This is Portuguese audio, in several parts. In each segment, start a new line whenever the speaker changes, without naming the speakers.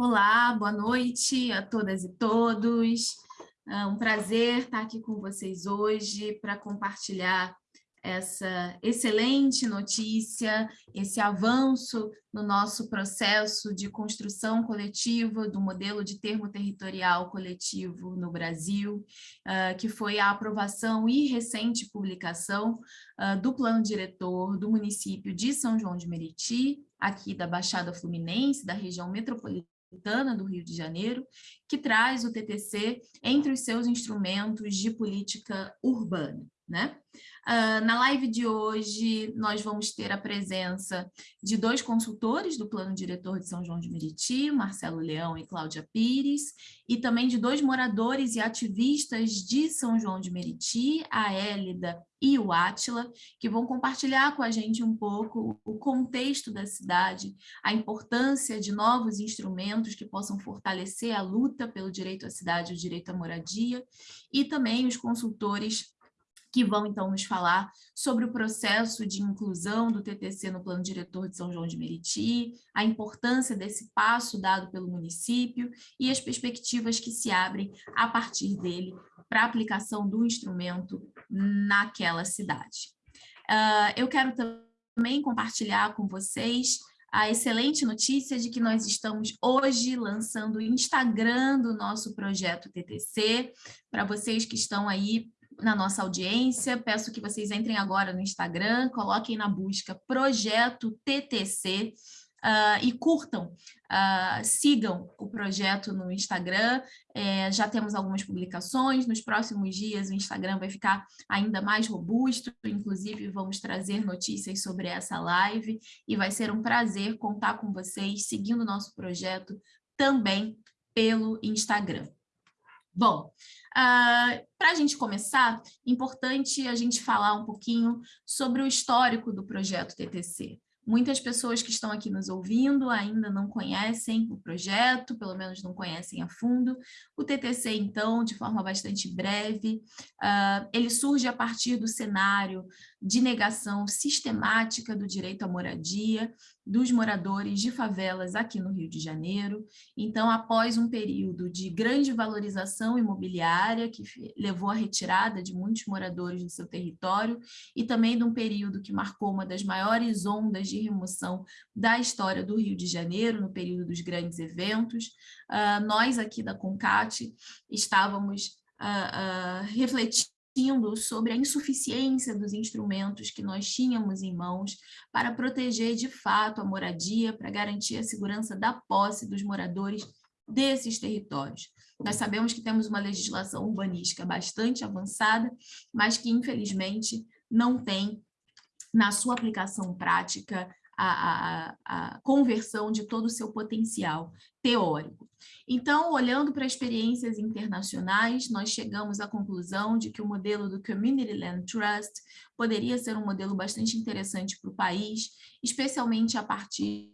Olá, boa noite a todas e todos. É um prazer estar aqui com vocês hoje para compartilhar essa excelente notícia, esse avanço no nosso processo de construção coletiva do modelo de termo territorial coletivo no Brasil, uh, que foi a aprovação e recente publicação uh, do plano diretor do município de São João de Meriti, aqui da Baixada Fluminense, da região metropolitana do Rio de Janeiro, que traz o TTC entre os seus instrumentos de política urbana. Né? Uh, na live de hoje, nós vamos ter a presença de dois consultores do Plano Diretor de São João de Meriti, Marcelo Leão e Cláudia Pires, e também de dois moradores e ativistas de São João de Meriti, a Hélida e o Átila, que vão compartilhar com a gente um pouco o contexto da cidade, a importância de novos instrumentos que possam fortalecer a luta pelo direito à cidade e o direito à moradia, e também os consultores que vão então nos falar sobre o processo de inclusão do TTC no plano diretor de São João de Meriti, a importância desse passo dado pelo município e as perspectivas que se abrem a partir dele para a aplicação do instrumento naquela cidade. Uh, eu quero também compartilhar com vocês a excelente notícia de que nós estamos hoje lançando o Instagram do nosso projeto TTC, para vocês que estão aí na nossa audiência, peço que vocês entrem agora no Instagram, coloquem na busca Projeto TTC uh, e curtam, uh, sigam o projeto no Instagram, é, já temos algumas publicações, nos próximos dias o Instagram vai ficar ainda mais robusto, inclusive vamos trazer notícias sobre essa live. E vai ser um prazer contar com vocês seguindo o nosso projeto também pelo Instagram. Bom, ah, para a gente começar, importante a gente falar um pouquinho sobre o histórico do projeto TTC. Muitas pessoas que estão aqui nos ouvindo ainda não conhecem o projeto, pelo menos não conhecem a fundo. O TTC, então, de forma bastante breve, uh, ele surge a partir do cenário de negação sistemática do direito à moradia dos moradores de favelas aqui no Rio de Janeiro. Então, após um período de grande valorização imobiliária, que levou à retirada de muitos moradores do seu território, e também de um período que marcou uma das maiores ondas de remoção da história do Rio de Janeiro, no período dos grandes eventos, uh, nós aqui da CONCAT estávamos uh, refletindo sobre a insuficiência dos instrumentos que nós tínhamos em mãos para proteger de fato a moradia, para garantir a segurança da posse dos moradores desses territórios. Nós sabemos que temos uma legislação urbanística bastante avançada, mas que infelizmente não tem na sua aplicação prática a, a, conversão de todo o seu potencial teórico. Então, olhando para experiências internacionais, nós chegamos à conclusão de que o modelo do Community Land Trust poderia ser um modelo bastante interessante para o país, especialmente a partir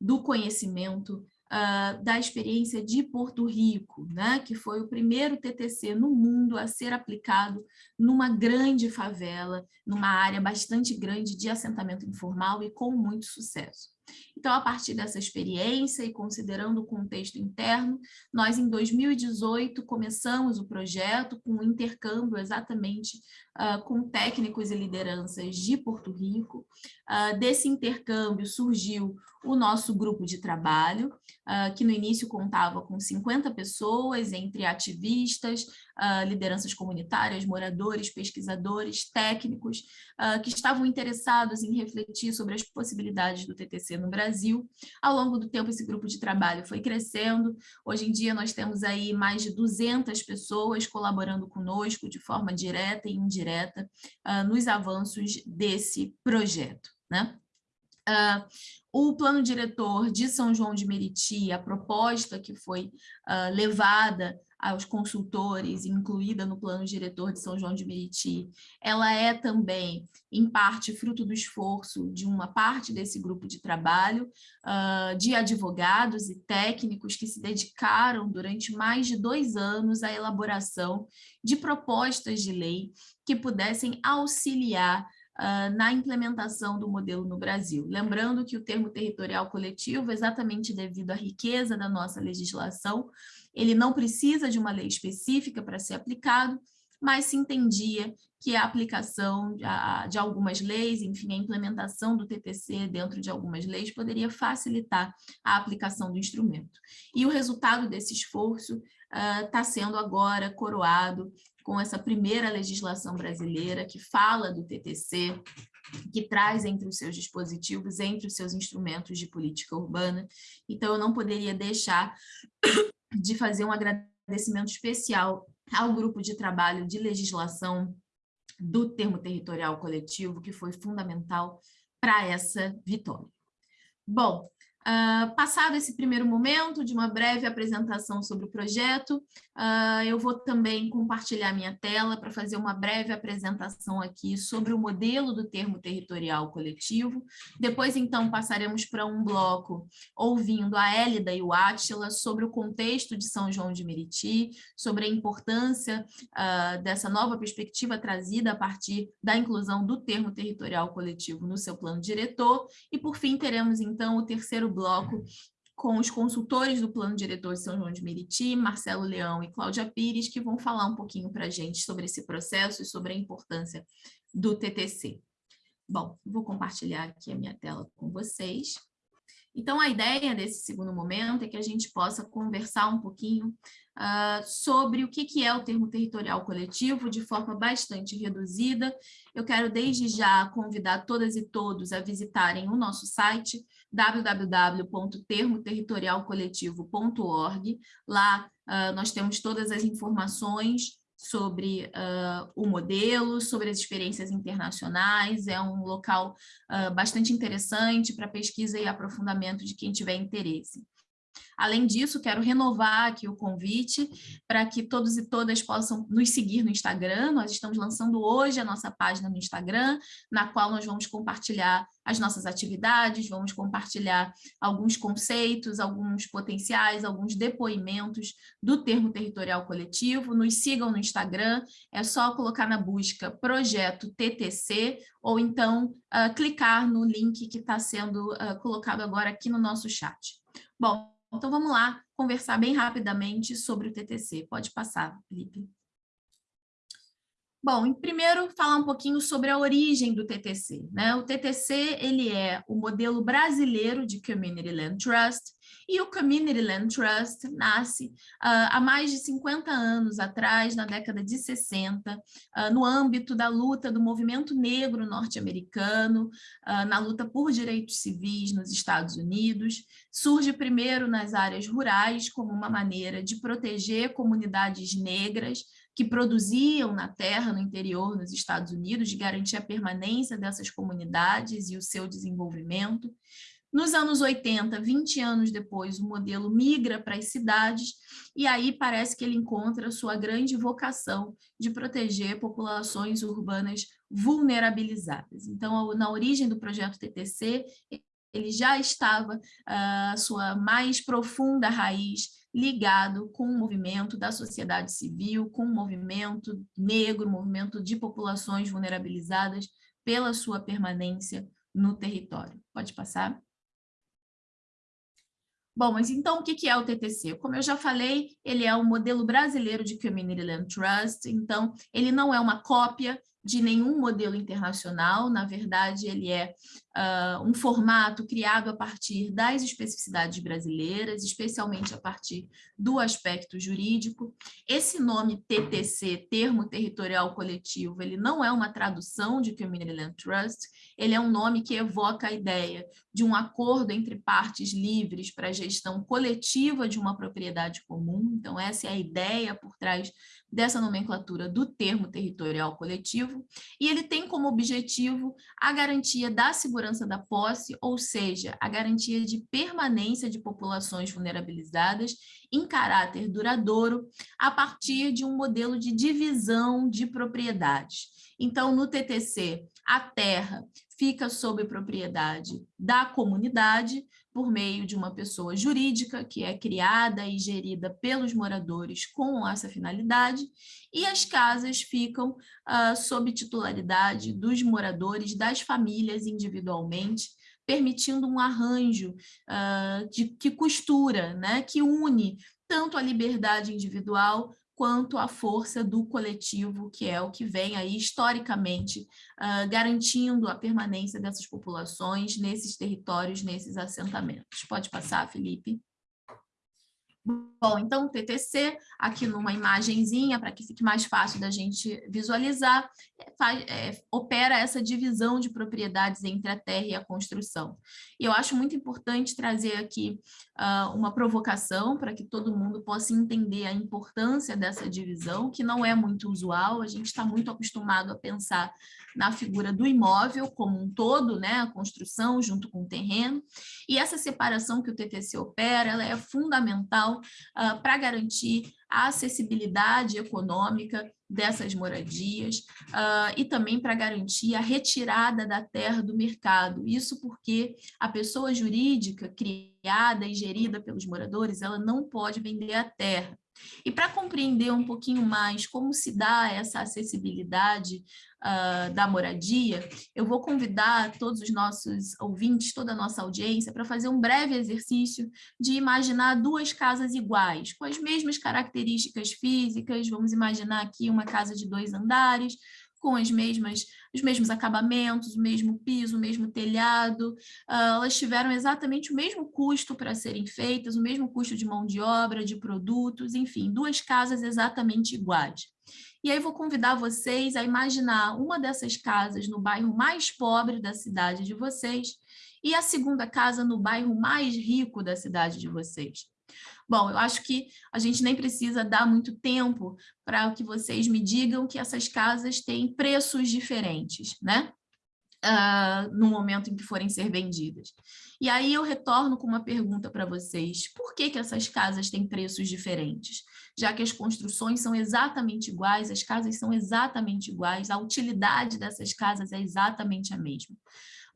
do conhecimento uh, da experiência de Porto Rico, né, que foi o primeiro TTC no mundo a ser aplicado numa grande favela, numa área bastante grande de assentamento informal e com muito sucesso. Então, a partir dessa experiência e considerando o contexto interno, nós em 2018 começamos o projeto com um intercâmbio exatamente uh, com técnicos e lideranças de Porto Rico. Uh, desse intercâmbio surgiu o nosso grupo de trabalho, uh, que no início contava com 50 pessoas, entre ativistas, uh, lideranças comunitárias, moradores, pesquisadores, técnicos, uh, que estavam interessados em refletir sobre as possibilidades do TTC no Brasil. Ao longo do tempo, esse grupo de trabalho foi crescendo. Hoje em dia, nós temos aí mais de 200 pessoas colaborando conosco de forma direta e indireta nos avanços desse projeto. Né? Uh, o plano diretor de São João de Meriti, a proposta que foi uh, levada aos consultores, incluída no plano diretor de São João de Meriti, ela é também, em parte, fruto do esforço de uma parte desse grupo de trabalho, uh, de advogados e técnicos que se dedicaram durante mais de dois anos à elaboração de propostas de lei que pudessem auxiliar uh, na implementação do modelo no Brasil. Lembrando que o termo territorial coletivo, exatamente devido à riqueza da nossa legislação, ele não precisa de uma lei específica para ser aplicado, mas se entendia que a aplicação de algumas leis, enfim, a implementação do TTC dentro de algumas leis poderia facilitar a aplicação do instrumento. E o resultado desse esforço está uh, sendo agora coroado com essa primeira legislação brasileira que fala do TTC, que traz entre os seus dispositivos, entre os seus instrumentos de política urbana. Então, eu não poderia deixar de fazer um agradecimento especial ao grupo de trabalho de legislação do termo territorial coletivo, que foi fundamental para essa vitória. Bom, Uh, passado esse primeiro momento de uma breve apresentação sobre o projeto, uh, eu vou também compartilhar minha tela para fazer uma breve apresentação aqui sobre o modelo do termo territorial coletivo. Depois, então, passaremos para um bloco ouvindo a Hélida e o Átila sobre o contexto de São João de Meriti, sobre a importância uh, dessa nova perspectiva trazida a partir da inclusão do termo territorial coletivo no seu plano diretor. E, por fim, teremos, então, o terceiro bloco com os consultores do Plano Diretor de São João de Meriti, Marcelo Leão e Cláudia Pires, que vão falar um pouquinho para a gente sobre esse processo e sobre a importância do TTC. Bom, vou compartilhar aqui a minha tela com vocês. Então, a ideia desse segundo momento é que a gente possa conversar um pouquinho uh, sobre o que, que é o termo territorial coletivo de forma bastante reduzida. Eu quero desde já convidar todas e todos a visitarem o nosso site, www.termoterritorialcoletivo.org. Lá uh, nós temos todas as informações sobre uh, o modelo, sobre as experiências internacionais, é um local uh, bastante interessante para pesquisa e aprofundamento de quem tiver interesse. Além disso, quero renovar aqui o convite para que todos e todas possam nos seguir no Instagram. Nós estamos lançando hoje a nossa página no Instagram, na qual nós vamos compartilhar as nossas atividades, vamos compartilhar alguns conceitos, alguns potenciais, alguns depoimentos do termo territorial coletivo. Nos sigam no Instagram, é só colocar na busca projeto TTC ou então uh, clicar no link que está sendo uh, colocado agora aqui no nosso chat. Bom, então, vamos lá conversar bem rapidamente sobre o TTC. Pode passar, Felipe. Bom, primeiro falar um pouquinho sobre a origem do TTC. Né? O TTC ele é o modelo brasileiro de Community Land Trust, e o Community Land Trust nasce uh, há mais de 50 anos atrás, na década de 60, uh, ah, no âmbito da luta do movimento negro norte-americano, uh, na luta por direitos civis nos Estados Unidos. Surge primeiro nas áreas rurais como uma maneira de proteger comunidades negras que produziam na terra, no interior, nos Estados Unidos, de garantir a permanência dessas comunidades e o seu desenvolvimento. Nos anos 80, 20 anos depois, o modelo migra para as cidades e aí parece que ele encontra sua grande vocação de proteger populações urbanas vulnerabilizadas. Então, na origem do projeto TTC, ele já estava a uh, sua mais profunda raiz ligado com o movimento da sociedade civil, com o movimento negro, movimento de populações vulnerabilizadas pela sua permanência no território. Pode passar? Bom, mas então o que é o TTC? Como eu já falei, ele é o modelo brasileiro de Community Land Trust, então ele não é uma cópia de nenhum modelo internacional, na verdade ele é uh, um formato criado a partir das especificidades brasileiras, especialmente a partir do aspecto jurídico. Esse nome TTC, Termo Territorial Coletivo, ele não é uma tradução de Community Land Trust, ele é um nome que evoca a ideia de um acordo entre partes livres para a gestão coletiva de uma propriedade comum, então essa é a ideia por trás dessa nomenclatura do termo territorial coletivo, e ele tem como objetivo a garantia da segurança da posse, ou seja, a garantia de permanência de populações vulnerabilizadas em caráter duradouro a partir de um modelo de divisão de propriedades. Então, no TTC, a terra fica sob propriedade da comunidade por meio de uma pessoa jurídica que é criada e gerida pelos moradores com essa finalidade, e as casas ficam uh, sob titularidade dos moradores, das famílias individualmente, permitindo um arranjo uh, de, que costura, né, que une tanto a liberdade individual quanto a força do coletivo, que é o que vem aí historicamente uh, garantindo a permanência dessas populações nesses territórios, nesses assentamentos. Pode passar, Felipe? Bom, então o TTC, aqui numa imagenzinha, para que fique mais fácil da gente visualizar, faz, é, opera essa divisão de propriedades entre a terra e a construção. E eu acho muito importante trazer aqui uh, uma provocação para que todo mundo possa entender a importância dessa divisão, que não é muito usual, a gente está muito acostumado a pensar na figura do imóvel como um todo, né, a construção junto com o terreno, e essa separação que o TTC opera, ela é fundamental uh, para garantir a acessibilidade econômica dessas moradias uh, e também para garantir a retirada da terra do mercado. Isso porque a pessoa jurídica criada e gerida pelos moradores, ela não pode vender a terra. E para compreender um pouquinho mais como se dá essa acessibilidade uh, da moradia, eu vou convidar todos os nossos ouvintes, toda a nossa audiência, para fazer um breve exercício de imaginar duas casas iguais, com as mesmas características físicas, vamos imaginar aqui uma casa de dois andares, com as mesmas, os mesmos acabamentos, o mesmo piso, o mesmo telhado, uh, elas tiveram exatamente o mesmo custo para serem feitas, o mesmo custo de mão de obra, de produtos, enfim, duas casas exatamente iguais. E aí vou convidar vocês a imaginar uma dessas casas no bairro mais pobre da cidade de vocês e a segunda casa no bairro mais rico da cidade de vocês. Bom, eu acho que a gente nem precisa dar muito tempo para que vocês me digam que essas casas têm preços diferentes, né? Uh, no momento em que forem ser vendidas. E aí eu retorno com uma pergunta para vocês. Por que, que essas casas têm preços diferentes? Já que as construções são exatamente iguais, as casas são exatamente iguais, a utilidade dessas casas é exatamente a mesma.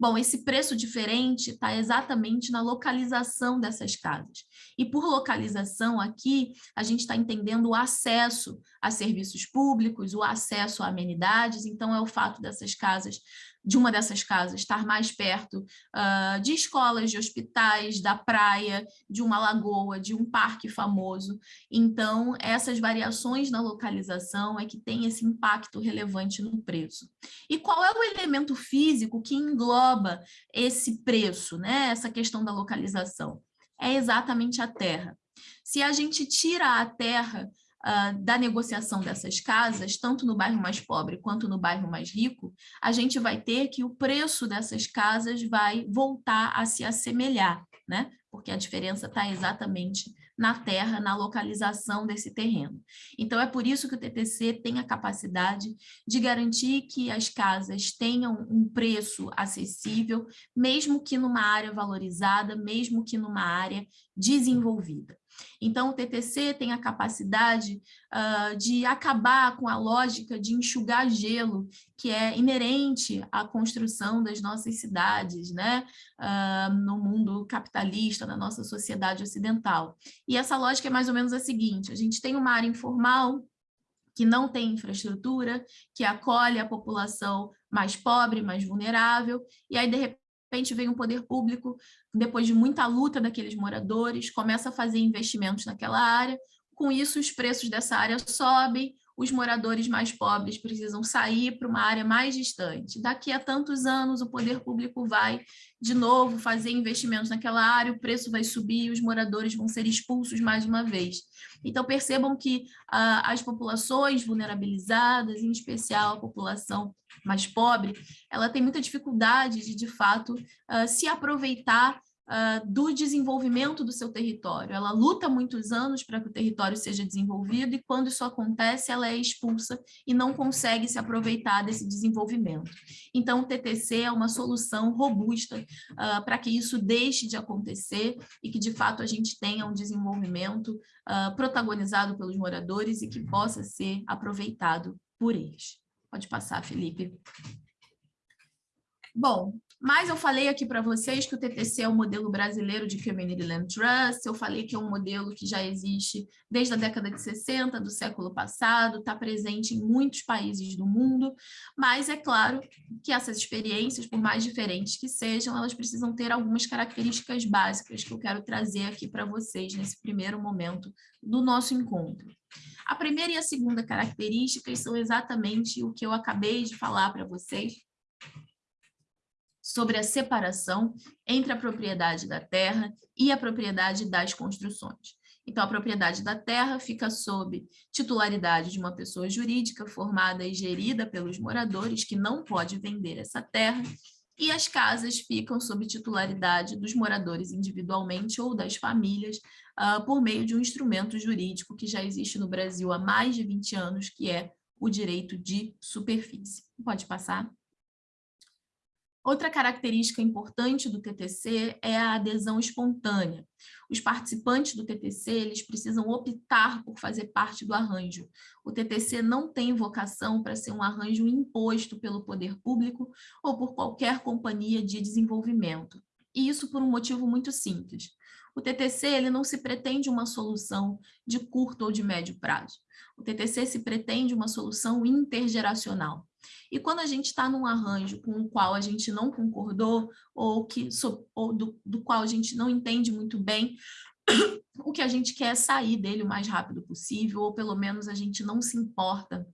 Bom, esse preço diferente está exatamente na localização dessas casas. E por localização aqui, a gente está entendendo o acesso a serviços públicos, o acesso a amenidades, então é o fato dessas casas de uma dessas casas estar mais perto uh, de escolas, de hospitais, da praia, de uma lagoa, de um parque famoso. Então, essas variações na localização é que tem esse impacto relevante no preço. E qual é o elemento físico que engloba esse preço, né? essa questão da localização? É exatamente a terra. Se a gente tira a terra uh, da negociação dessas casas, tanto no bairro mais pobre quanto no bairro mais rico, a gente vai ter que o preço dessas casas vai voltar a se assemelhar, né? porque a diferença está exatamente na terra, na localização desse terreno. Então, é por isso que o TTC tem a capacidade de garantir que as casas tenham um preço acessível, mesmo que numa área valorizada, mesmo que numa área desenvolvida. Então, o TTC tem a capacidade uh, de acabar com a lógica de enxugar gelo, que é inerente à construção das nossas cidades, né? Uh, no mundo capitalista, na nossa sociedade ocidental. E essa lógica é mais ou menos a seguinte, a gente tem uma área informal, que não tem infraestrutura, que acolhe a população mais pobre, mais vulnerável, e aí, de repente, repente vem um poder público, depois de muita luta daqueles moradores, começa a fazer investimentos naquela área, com isso os preços dessa área sobem, os moradores mais pobres precisam sair para uma área mais distante. Daqui a tantos anos, o poder público vai, de novo, fazer investimentos naquela área, o preço vai subir e os moradores vão ser expulsos mais uma vez. Então, percebam que ah, as populações vulnerabilizadas, em especial a população mais pobre, ela tem muita dificuldade de, de fato, uh, se aproveitar uh, do desenvolvimento do seu território. Ela luta muitos anos para que o território seja desenvolvido e quando isso acontece, ela é expulsa e não consegue se aproveitar desse desenvolvimento. Então, o TTC é uma solução robusta uh, para que isso deixe de acontecer e que, de fato, a gente tenha um desenvolvimento uh, protagonizado pelos moradores e que possa ser aproveitado por eles. Pode passar, Felipe. Bom, mas eu falei aqui para vocês que o TTC é o modelo brasileiro de Community Land Trust, eu falei que é um modelo que já existe desde a década de 60 do século passado, está presente em muitos países do mundo, mas é claro que essas experiências, por mais diferentes que sejam, elas precisam ter algumas características básicas que eu quero trazer aqui para vocês nesse primeiro momento do nosso encontro. A primeira e a segunda características são exatamente o que eu acabei de falar para vocês, sobre a separação entre a propriedade da terra e a propriedade das construções. Então, a propriedade da terra fica sob titularidade de uma pessoa jurídica formada e gerida pelos moradores, que não pode vender essa terra, e as casas ficam sob titularidade dos moradores individualmente ou das famílias, uh, por meio de um instrumento jurídico que já existe no Brasil há mais de 20 anos, que é o direito de superfície. Pode passar. Outra característica importante do TTC é a adesão espontânea. Os participantes do TTC eles precisam optar por fazer parte do arranjo. O TTC não tem vocação para ser um arranjo imposto pelo poder público ou por qualquer companhia de desenvolvimento. E isso por um motivo muito simples. O TTC ele não se pretende uma solução de curto ou de médio prazo. O TTC se pretende uma solução intergeracional. E quando a gente está num arranjo com o qual a gente não concordou, ou, que, ou do, do qual a gente não entende muito bem, o que a gente quer é sair dele o mais rápido possível, ou pelo menos a gente não se importa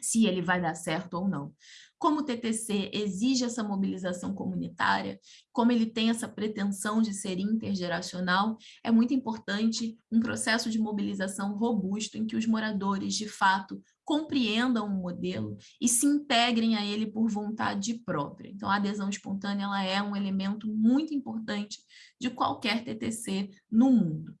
se ele vai dar certo ou não. Como o TTC exige essa mobilização comunitária, como ele tem essa pretensão de ser intergeracional, é muito importante um processo de mobilização robusto em que os moradores, de fato, compreendam o modelo e se integrem a ele por vontade própria. Então, a adesão espontânea ela é um elemento muito importante de qualquer TTC no mundo.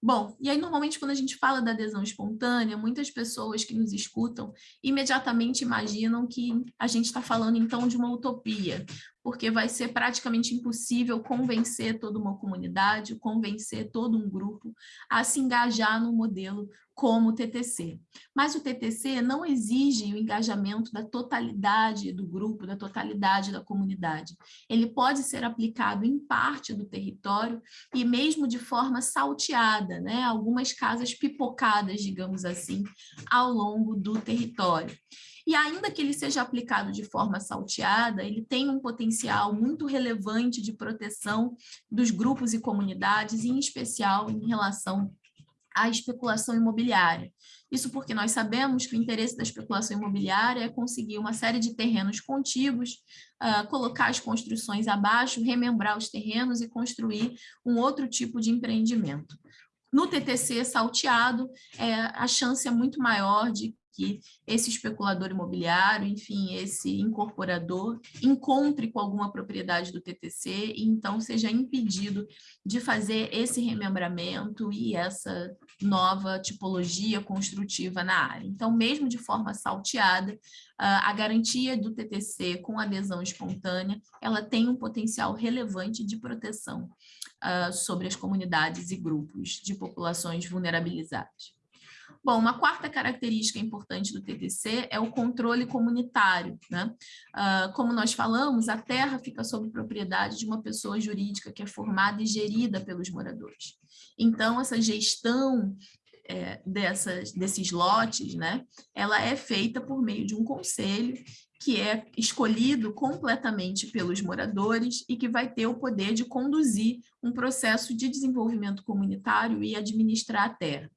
Bom, e aí normalmente quando a gente fala da adesão espontânea, muitas pessoas que nos escutam imediatamente imaginam que a gente está falando então de uma utopia, porque vai ser praticamente impossível convencer toda uma comunidade, convencer todo um grupo a se engajar no modelo como o TTC. Mas o TTC não exige o engajamento da totalidade do grupo, da totalidade da comunidade. Ele pode ser aplicado em parte do território e mesmo de forma salteada, né? algumas casas pipocadas, digamos assim, ao longo do território. E ainda que ele seja aplicado de forma salteada, ele tem um potencial muito relevante de proteção dos grupos e comunidades, em especial em relação à especulação imobiliária. Isso porque nós sabemos que o interesse da especulação imobiliária é conseguir uma série de terrenos contíguos, uh, colocar as construções abaixo, remembrar os terrenos e construir um outro tipo de empreendimento. No TTC salteado, é, a chance é muito maior de que esse especulador imobiliário, enfim, esse incorporador, encontre com alguma propriedade do TTC e então seja impedido de fazer esse remembramento e essa nova tipologia construtiva na área. Então, mesmo de forma salteada, a garantia do TTC com adesão espontânea, ela tem um potencial relevante de proteção sobre as comunidades e grupos de populações vulnerabilizadas. Bom, uma quarta característica importante do TTC é o controle comunitário. Né? Uh, como nós falamos, a terra fica sob propriedade de uma pessoa jurídica que é formada e gerida pelos moradores. Então, essa gestão é, dessas, desses lotes, né, ela é feita por meio de um conselho que é escolhido completamente pelos moradores e que vai ter o poder de conduzir um processo de desenvolvimento comunitário e administrar a terra.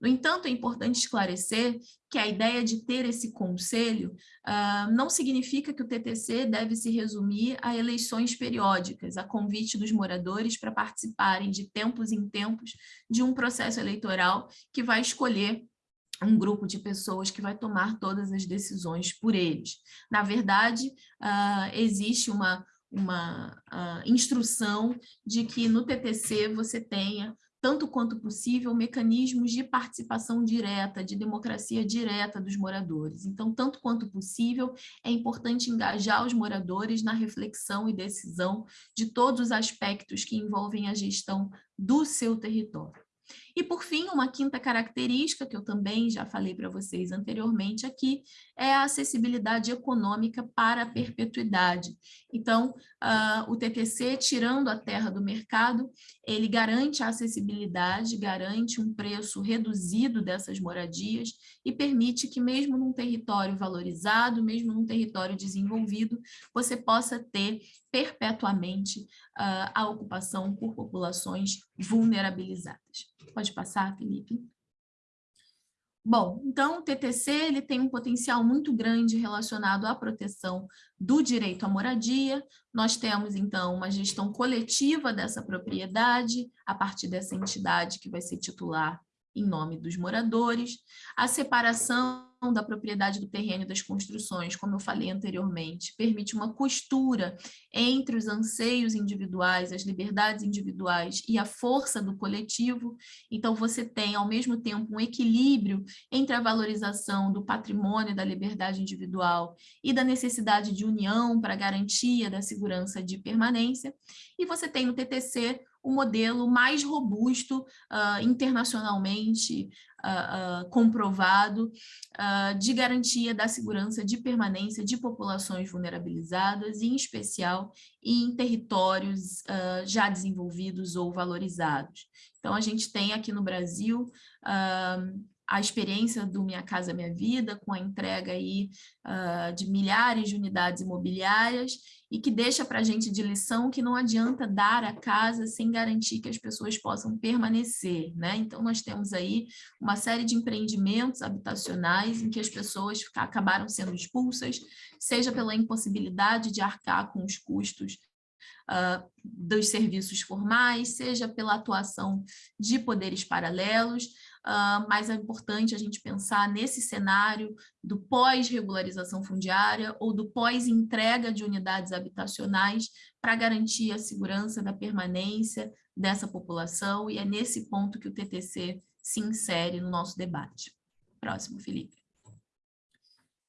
No entanto, é importante esclarecer que a ideia de ter esse conselho uh, não significa que o TTC deve se resumir a eleições periódicas, a convite dos moradores para participarem de tempos em tempos de um processo eleitoral que vai escolher um grupo de pessoas que vai tomar todas as decisões por eles. Na verdade, uh, existe uma, uma uh, instrução de que no TTC você tenha tanto quanto possível, mecanismos de participação direta, de democracia direta dos moradores. Então, tanto quanto possível, é importante engajar os moradores na reflexão e decisão de todos os aspectos que envolvem a gestão do seu território. E, por fim, uma quinta característica, que eu também já falei para vocês anteriormente aqui, é a acessibilidade econômica para a perpetuidade. Então, uh, o TTC, tirando a terra do mercado, ele garante a acessibilidade, garante um preço reduzido dessas moradias e permite que mesmo num território valorizado, mesmo num território desenvolvido, você possa ter perpetuamente uh, a ocupação por populações vulnerabilizadas. Pode passar, Felipe? Bom, então o TTC ele tem um potencial muito grande relacionado à proteção do direito à moradia. Nós temos, então, uma gestão coletiva dessa propriedade, a partir dessa entidade que vai ser titular em nome dos moradores, a separação da propriedade do terreno e das construções, como eu falei anteriormente, permite uma costura entre os anseios individuais, as liberdades individuais e a força do coletivo. Então, você tem, ao mesmo tempo, um equilíbrio entre a valorização do patrimônio da liberdade individual e da necessidade de união para garantia da segurança de permanência. E você tem no TTC o modelo mais robusto uh, internacionalmente uh, uh, comprovado de garantia da segurança de permanência de populações vulnerabilizadas, em especial em territórios já desenvolvidos ou valorizados. Então, a gente tem aqui no Brasil a experiência do Minha Casa Minha Vida, com a entrega aí, uh, de milhares de unidades imobiliárias, e que deixa para a gente de lição que não adianta dar a casa sem garantir que as pessoas possam permanecer. Né? Então, nós temos aí uma série de empreendimentos habitacionais em que as pessoas acabaram sendo expulsas, seja pela impossibilidade de arcar com os custos Uh, dos serviços formais, seja pela atuação de poderes paralelos, uh, mas é importante a gente pensar nesse cenário do pós-regularização fundiária ou do pós-entrega de unidades habitacionais para garantir a segurança da permanência dessa população, e é nesse ponto que o TTC se insere no nosso debate. Próximo, Felipe.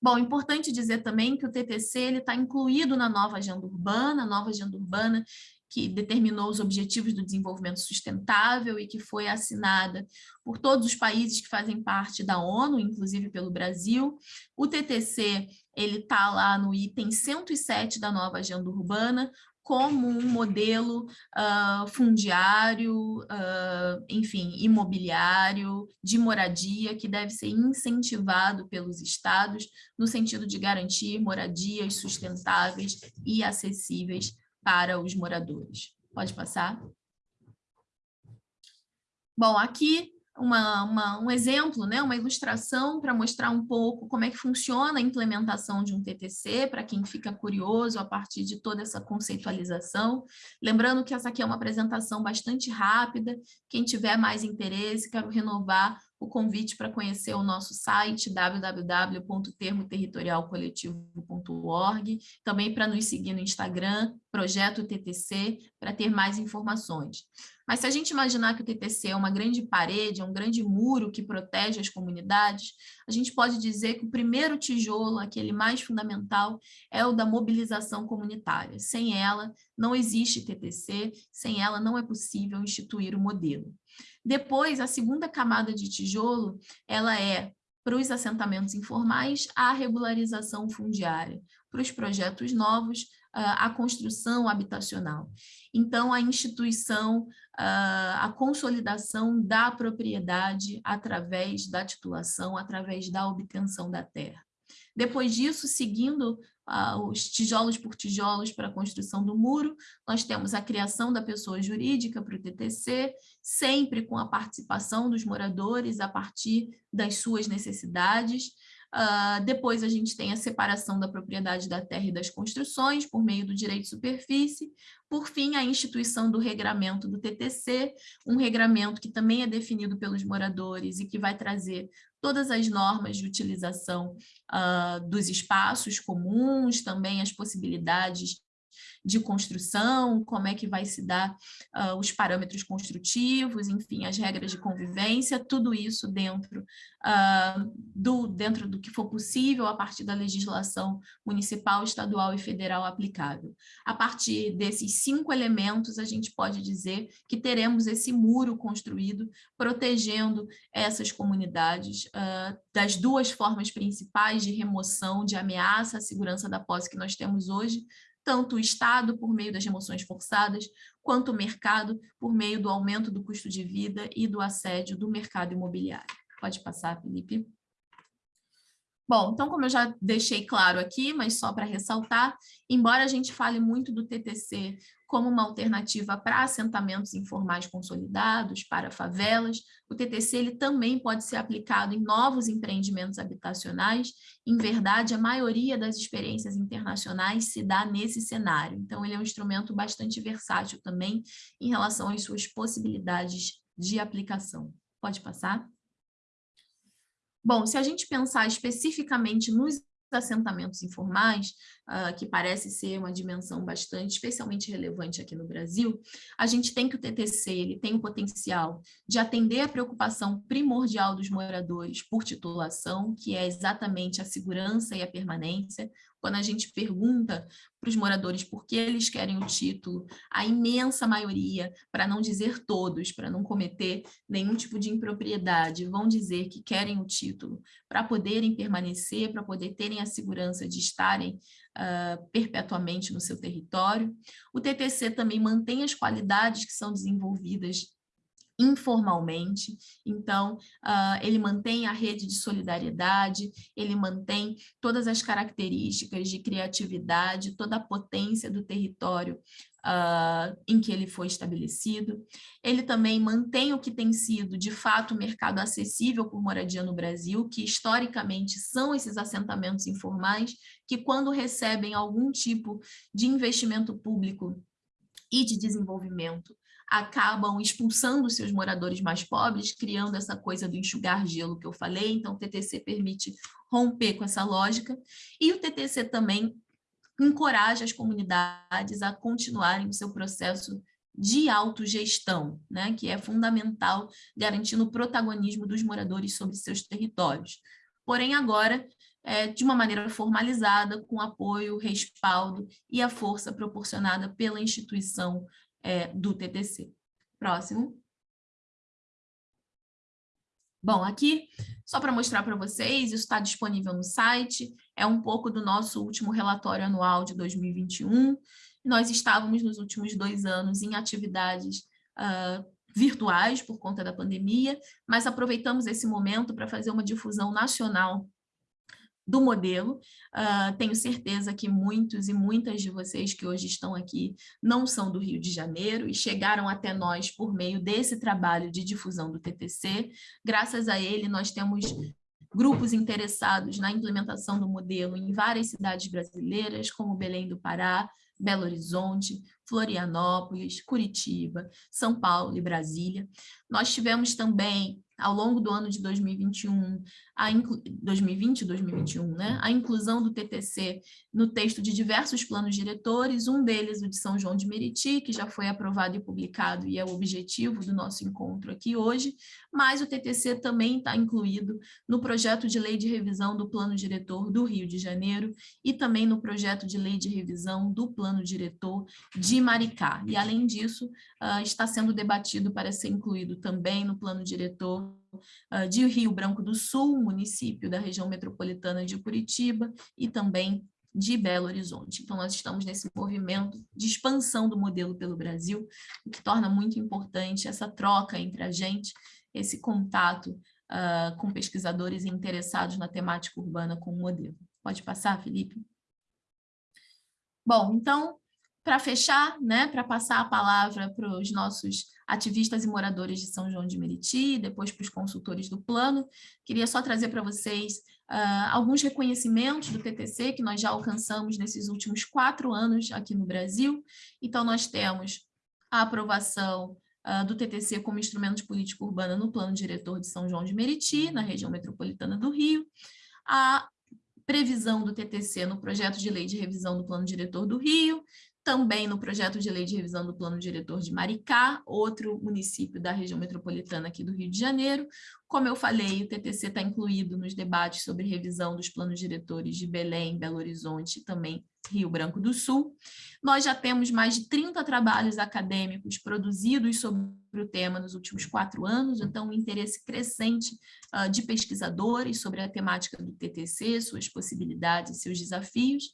Bom, importante dizer também que o TTC está incluído na nova agenda urbana, a nova agenda urbana que determinou os Objetivos do Desenvolvimento Sustentável e que foi assinada por todos os países que fazem parte da ONU, inclusive pelo Brasil. O TTC está lá no item 107 da nova Agenda Urbana, como um modelo uh, fundiário, uh, enfim, imobiliário, de moradia, que deve ser incentivado pelos estados no sentido de garantir moradias sustentáveis e acessíveis para os moradores. Pode passar? Bom, aqui uma, uma, um exemplo, né, uma ilustração para mostrar um pouco como é que funciona a implementação de um TTC, para quem fica curioso a partir de toda essa conceitualização. Lembrando que essa aqui é uma apresentação bastante rápida, quem tiver mais interesse, quero renovar o convite para conhecer o nosso site www.termoterritorialcoletivo.org, também para nos seguir no Instagram, Projeto TTC, para ter mais informações. Mas se a gente imaginar que o TTC é uma grande parede, é um grande muro que protege as comunidades, a gente pode dizer que o primeiro tijolo, aquele mais fundamental, é o da mobilização comunitária. Sem ela, não existe TTC, sem ela não é possível instituir o modelo. Depois, a segunda camada de tijolo, ela é para os assentamentos informais, a regularização fundiária, para os projetos novos, a construção habitacional. Então, a instituição, a consolidação da propriedade através da titulação, através da obtenção da terra. Depois disso, seguindo uh, os tijolos por tijolos para a construção do muro, nós temos a criação da pessoa jurídica para o TTC, sempre com a participação dos moradores a partir das suas necessidades, Uh, depois a gente tem a separação da propriedade da terra e das construções por meio do direito de superfície. Por fim, a instituição do regramento do TTC, um regramento que também é definido pelos moradores e que vai trazer todas as normas de utilização uh, dos espaços comuns, também as possibilidades de construção, como é que vai se dar uh, os parâmetros construtivos, enfim, as regras de convivência, tudo isso dentro, uh, do, dentro do que for possível a partir da legislação municipal, estadual e federal aplicável. A partir desses cinco elementos, a gente pode dizer que teremos esse muro construído, protegendo essas comunidades uh, das duas formas principais de remoção, de ameaça à segurança da posse que nós temos hoje, tanto o Estado por meio das remoções forçadas, quanto o mercado por meio do aumento do custo de vida e do assédio do mercado imobiliário. Pode passar, Felipe. Bom, então, como eu já deixei claro aqui, mas só para ressaltar, embora a gente fale muito do TTC como uma alternativa para assentamentos informais consolidados, para favelas, o TTC ele também pode ser aplicado em novos empreendimentos habitacionais. Em verdade, a maioria das experiências internacionais se dá nesse cenário. Então, ele é um instrumento bastante versátil também em relação às suas possibilidades de aplicação. Pode passar? Bom, se a gente pensar especificamente nos assentamentos informais, uh, que parece ser uma dimensão bastante, especialmente relevante aqui no Brasil, a gente tem que o TTC ele tem o potencial de atender a preocupação primordial dos moradores por titulação, que é exatamente a segurança e a permanência, quando a gente pergunta para os moradores por que eles querem o título, a imensa maioria, para não dizer todos, para não cometer nenhum tipo de impropriedade, vão dizer que querem o título para poderem permanecer, para poder terem a segurança de estarem uh, perpetuamente no seu território. O TTC também mantém as qualidades que são desenvolvidas informalmente, então uh, ele mantém a rede de solidariedade, ele mantém todas as características de criatividade, toda a potência do território uh, em que ele foi estabelecido. Ele também mantém o que tem sido, de fato, o mercado acessível por moradia no Brasil, que historicamente são esses assentamentos informais, que quando recebem algum tipo de investimento público e de desenvolvimento, acabam expulsando seus moradores mais pobres, criando essa coisa do enxugar gelo que eu falei, então o TTC permite romper com essa lógica, e o TTC também encoraja as comunidades a continuarem o seu processo de autogestão, né, que é fundamental, garantindo o protagonismo dos moradores sobre seus territórios. Porém, agora, é, de uma maneira formalizada, com apoio, respaldo e a força proporcionada pela instituição é, do TTC. Próximo. Bom, aqui, só para mostrar para vocês, isso está disponível no site, é um pouco do nosso último relatório anual de 2021. Nós estávamos nos últimos dois anos em atividades uh, virtuais por conta da pandemia, mas aproveitamos esse momento para fazer uma difusão nacional do modelo. Uh, tenho certeza que muitos e muitas de vocês que hoje estão aqui não são do Rio de Janeiro e chegaram até nós por meio desse trabalho de difusão do TTC. Graças a ele, nós temos grupos interessados na implementação do modelo em várias cidades brasileiras, como Belém do Pará, Belo Horizonte, Florianópolis, Curitiba, São Paulo e Brasília. Nós tivemos também ao longo do ano de 2021, a 2020 e 2021, né, a inclusão do TTC no texto de diversos planos diretores, um deles o de São João de Meriti, que já foi aprovado e publicado e é o objetivo do nosso encontro aqui hoje, mas o TTC também está incluído no projeto de lei de revisão do plano diretor do Rio de Janeiro e também no projeto de lei de revisão do plano diretor de Maricá. E, além disso, uh, está sendo debatido para ser incluído também no plano diretor uh, de Rio Branco do Sul, município da região metropolitana de Curitiba, e também de Belo Horizonte. Então, nós estamos nesse movimento de expansão do modelo pelo Brasil, o que torna muito importante essa troca entre a gente, esse contato uh, com pesquisadores interessados na temática urbana com o modelo. Pode passar, Felipe? Bom, então, para fechar, né, para passar a palavra para os nossos ativistas e moradores de São João de Meriti, depois para os consultores do plano, queria só trazer para vocês uh, alguns reconhecimentos do TTC que nós já alcançamos nesses últimos quatro anos aqui no Brasil. Então, nós temos a aprovação uh, do TTC como instrumento de política urbana no plano diretor de São João de Meriti, na região metropolitana do Rio, a previsão do TTC no projeto de lei de revisão do plano diretor do Rio, também no projeto de lei de revisão do plano diretor de Maricá, outro município da região metropolitana aqui do Rio de Janeiro. Como eu falei, o TTC está incluído nos debates sobre revisão dos planos diretores de Belém, Belo Horizonte e também Rio Branco do Sul. Nós já temos mais de 30 trabalhos acadêmicos produzidos sobre o tema nos últimos quatro anos, então um interesse crescente uh, de pesquisadores sobre a temática do TTC, suas possibilidades e seus desafios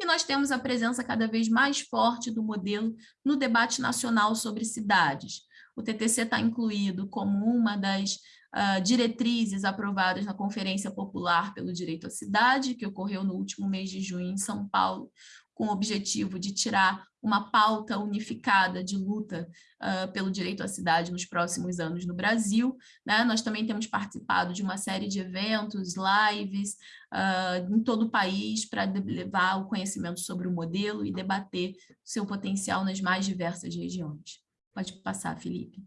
e nós temos a presença cada vez mais forte do modelo no debate nacional sobre cidades. O TTC está incluído como uma das uh, diretrizes aprovadas na Conferência Popular pelo Direito à Cidade, que ocorreu no último mês de junho em São Paulo, com o objetivo de tirar uma pauta unificada de luta uh, pelo direito à cidade nos próximos anos no Brasil. Né? Nós também temos participado de uma série de eventos, lives, uh, em todo o país, para levar o conhecimento sobre o modelo e debater seu potencial nas mais diversas regiões. Pode passar, Felipe.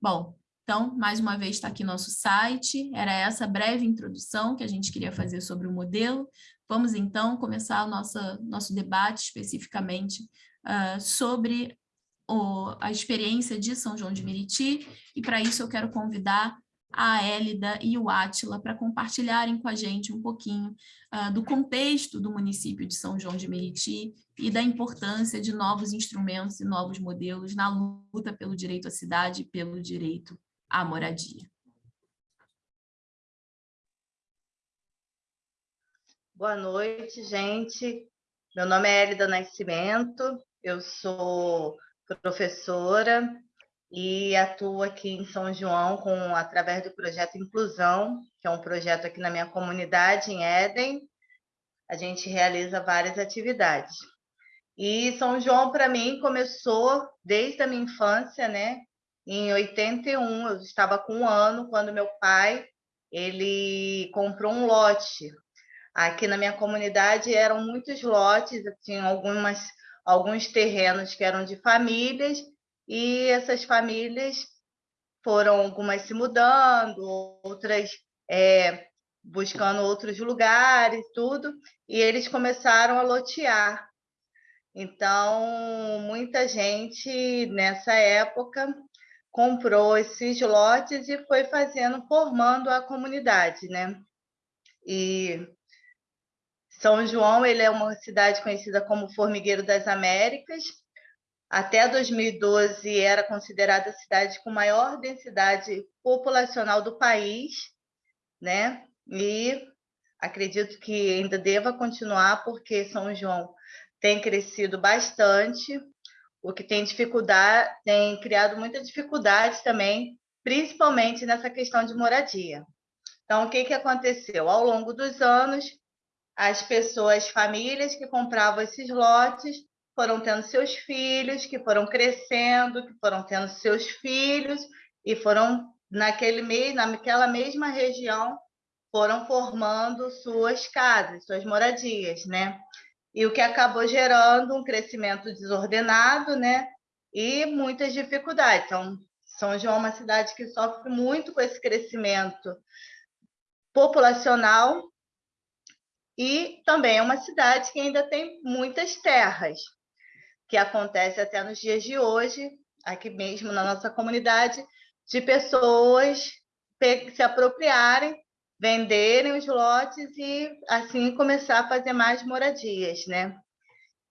Bom, então, mais uma vez está aqui nosso site, era essa breve introdução que a gente queria fazer sobre o modelo. Vamos então começar o nosso, nosso debate especificamente uh, sobre o, a experiência de São João de Meriti, e para isso eu quero convidar a Élida e o Átila para compartilharem com a gente um pouquinho uh, do contexto do município de São João de Meriti e da importância de novos instrumentos e novos modelos na luta pelo direito à cidade e pelo direito à moradia.
Boa noite, gente. Meu nome é Elida Nascimento, eu sou professora e atuo aqui em São João com, através do projeto Inclusão, que é um projeto aqui na minha comunidade, em Éden. A gente realiza várias atividades. E São João, para mim, começou desde a minha infância, né? Em 81, eu estava com um ano, quando meu pai ele comprou um lote Aqui na minha comunidade eram muitos lotes, tinha algumas, alguns terrenos que eram de famílias, e essas famílias foram algumas se mudando, outras é, buscando outros lugares, tudo, e eles começaram a lotear. Então, muita gente nessa época comprou esses lotes e foi fazendo, formando a comunidade, né? E são João ele é uma cidade conhecida como Formigueiro das Américas. Até 2012 era considerada a cidade com maior densidade populacional do país, né? E acredito que ainda deva continuar porque São João tem crescido bastante, o que tem dificuldade, tem criado muita dificuldade também, principalmente nessa questão de moradia. Então, o que, que aconteceu? Ao longo dos anos, as pessoas, famílias que compravam esses lotes foram tendo seus filhos, que foram crescendo, que foram tendo seus filhos e foram naquele mês, naquela mesma região foram formando suas casas, suas moradias, né? E o que acabou gerando um crescimento desordenado, né? E muitas dificuldades. Então, São João é uma cidade que sofre muito com esse crescimento populacional e também é uma cidade que ainda tem muitas terras, que acontece até nos dias de hoje, aqui mesmo na nossa comunidade, de pessoas se apropriarem, venderem os lotes e assim começar a fazer mais moradias, né?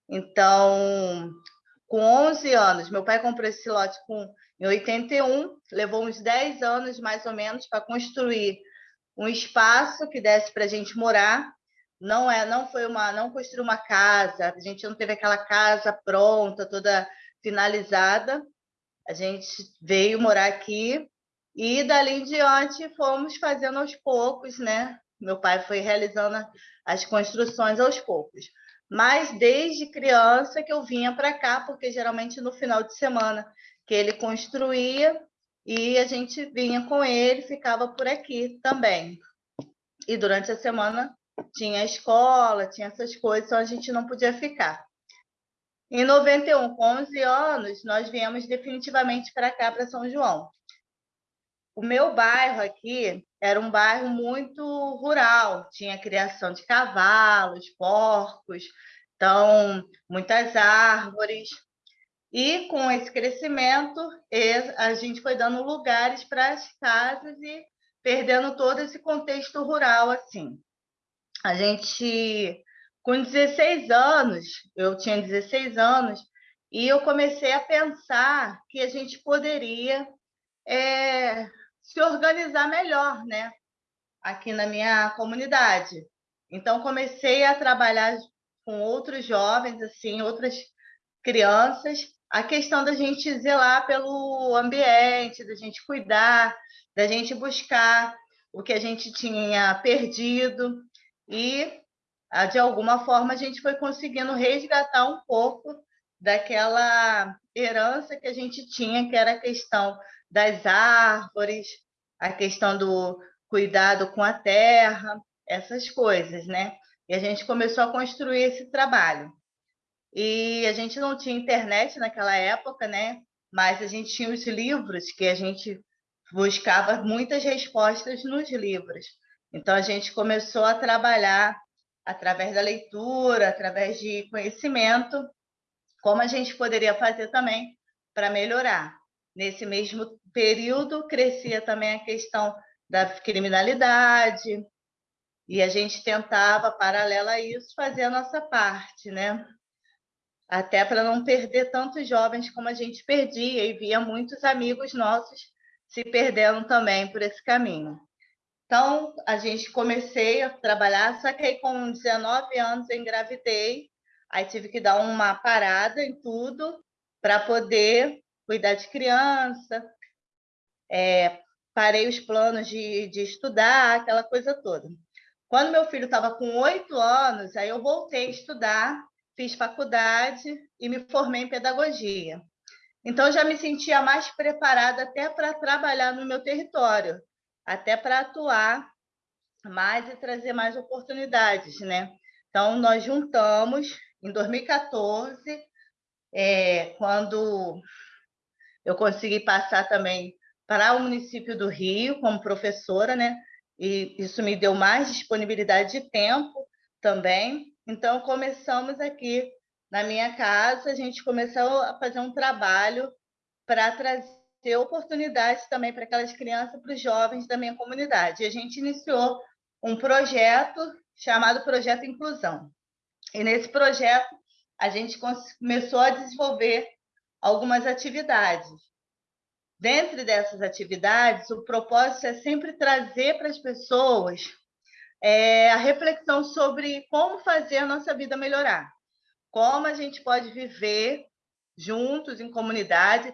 Então, com 11 anos, meu pai comprou esse lote com, em 81, levou uns 10 anos mais ou menos para construir um espaço que desse para a gente morar não é, não foi uma, não construiu uma casa, a gente não teve aquela casa pronta, toda finalizada. A gente veio morar aqui e dali em diante fomos fazendo aos poucos, né? Meu pai foi realizando as construções aos poucos. Mas desde criança que eu vinha para cá, porque geralmente no final de semana que ele construía e a gente vinha com ele, ficava por aqui também. E durante a semana tinha escola, tinha essas coisas, então a gente não podia ficar. Em 91, com 11 anos, nós viemos definitivamente para cá, para São João. O meu bairro aqui era um bairro muito rural, tinha criação de cavalos, porcos, Então, muitas árvores. E com esse crescimento, a gente foi dando lugares para as casas e perdendo todo esse contexto rural assim. A gente com 16 anos, eu tinha 16 anos, e eu comecei a pensar que a gente poderia é, se organizar melhor, né? Aqui na minha comunidade. Então, comecei a trabalhar com outros jovens, assim, outras crianças, a questão da gente zelar pelo ambiente, da gente cuidar, da gente buscar o que a gente tinha perdido e ah, de alguma forma a gente foi conseguindo resgatar um pouco daquela herança que a gente tinha, que era a questão das árvores, a questão do cuidado com a terra, essas coisas, né? E a gente começou a construir esse trabalho. E a gente não tinha internet naquela época, né? Mas a gente tinha os livros que a gente buscava muitas respostas nos livros. Então a gente começou a trabalhar através da leitura, através de conhecimento, como a gente poderia fazer também para melhorar. Nesse mesmo período, crescia também a questão da criminalidade, e a gente tentava, paralela a isso, fazer a nossa parte, né? Até para não perder tantos jovens como a gente perdia, e via muitos amigos nossos se perdendo também por esse caminho. Então, a gente comecei a trabalhar, só que aí com 19 anos eu engravidei, aí tive que dar uma parada em tudo para poder cuidar de criança, é, parei os planos de, de estudar, aquela coisa toda. Quando meu filho estava com oito anos, aí eu voltei a estudar, fiz faculdade e me formei em pedagogia. Então, já me sentia mais preparada até para trabalhar no meu território, até para atuar mais e trazer mais oportunidades, né? Então, nós juntamos em 2014, é, quando eu consegui passar também para o município do Rio como professora, né? E isso me deu mais disponibilidade de tempo também. Então, começamos aqui na minha casa, a gente começou a fazer um trabalho para trazer ter oportunidades também para aquelas crianças, para os jovens da minha comunidade. A gente iniciou um projeto chamado Projeto Inclusão. E nesse projeto, a gente começou a desenvolver algumas atividades. Dentro dessas atividades, o propósito é sempre trazer para as pessoas é, a reflexão sobre como fazer a nossa vida melhorar, como a gente pode viver juntos em comunidade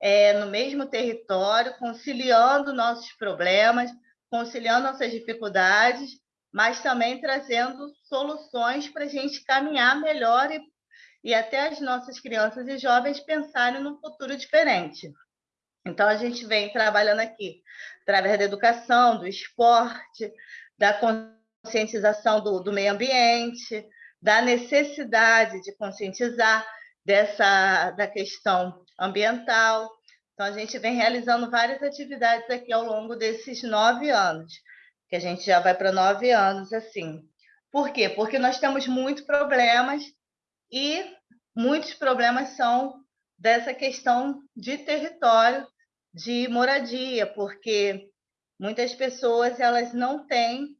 é, no mesmo território, conciliando nossos problemas, conciliando nossas dificuldades, mas também trazendo soluções para a gente caminhar melhor e, e até as nossas crianças e jovens pensarem num futuro diferente. Então, a gente vem trabalhando aqui através da educação, do esporte, da conscientização do, do meio ambiente, da necessidade de conscientizar dessa da questão ambiental. Então, a gente vem realizando várias atividades aqui ao longo desses nove anos, que a gente já vai para nove anos assim. Por quê? Porque nós temos muitos problemas e muitos problemas são dessa questão de território, de moradia, porque muitas pessoas elas não têm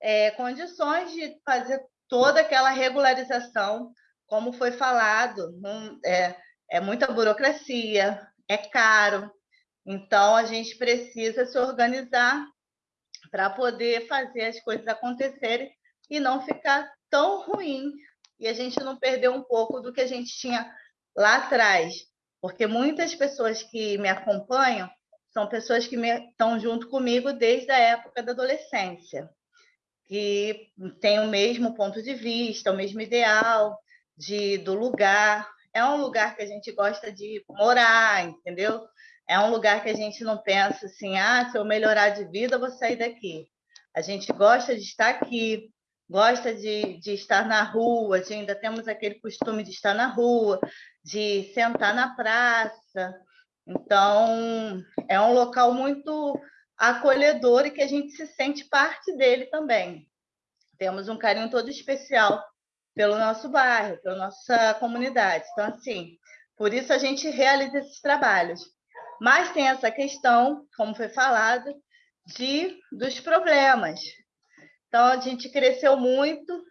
é, condições de fazer toda aquela regularização como foi falado, não, é, é muita burocracia, é caro. Então, a gente precisa se organizar para poder fazer as coisas acontecerem e não ficar tão ruim e a gente não perder um pouco do que a gente tinha lá atrás. Porque muitas pessoas que me acompanham são pessoas que estão junto comigo desde a época da adolescência, que têm o mesmo ponto de vista, o mesmo ideal, de, do lugar. É um lugar que a gente gosta de morar, entendeu? É um lugar que a gente não pensa assim, ah, se eu melhorar de vida, eu vou sair daqui. A gente gosta de estar aqui, gosta de, de estar na rua, de, ainda temos aquele costume de estar na rua, de sentar na praça. Então, é um local muito acolhedor e que a gente se sente parte dele também. Temos um carinho todo especial pelo nosso bairro, pela nossa comunidade. Então, assim, por isso a gente realiza esses trabalhos. Mas tem essa questão, como foi falado, de dos problemas. Então, a gente cresceu muito,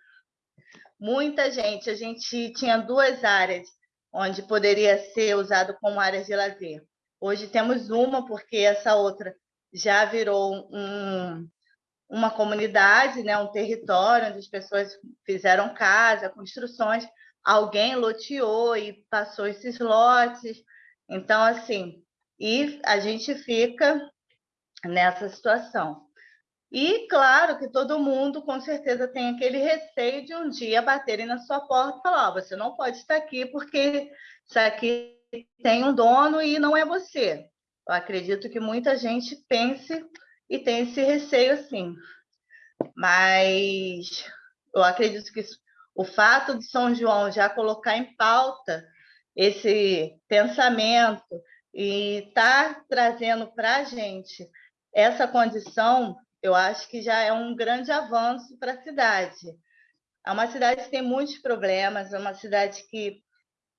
muita gente. A gente tinha duas áreas onde poderia ser usado como área de lazer. Hoje temos uma, porque essa outra já virou um, uma comunidade, né, um território onde as pessoas fizeram casa, construções, alguém loteou e passou esses lotes. Então, assim, e a gente fica nessa situação. E claro que todo mundo com certeza tem aquele receio de um dia baterem na sua porta e falar: oh, você não pode estar aqui porque isso aqui tem um dono e não é você. Eu acredito que muita gente pense e tem esse receio assim. Mas eu acredito que o fato de São João já colocar em pauta esse pensamento e tá trazendo para a gente essa condição eu acho que já é um grande avanço para a cidade. É uma cidade que tem muitos problemas, é uma cidade que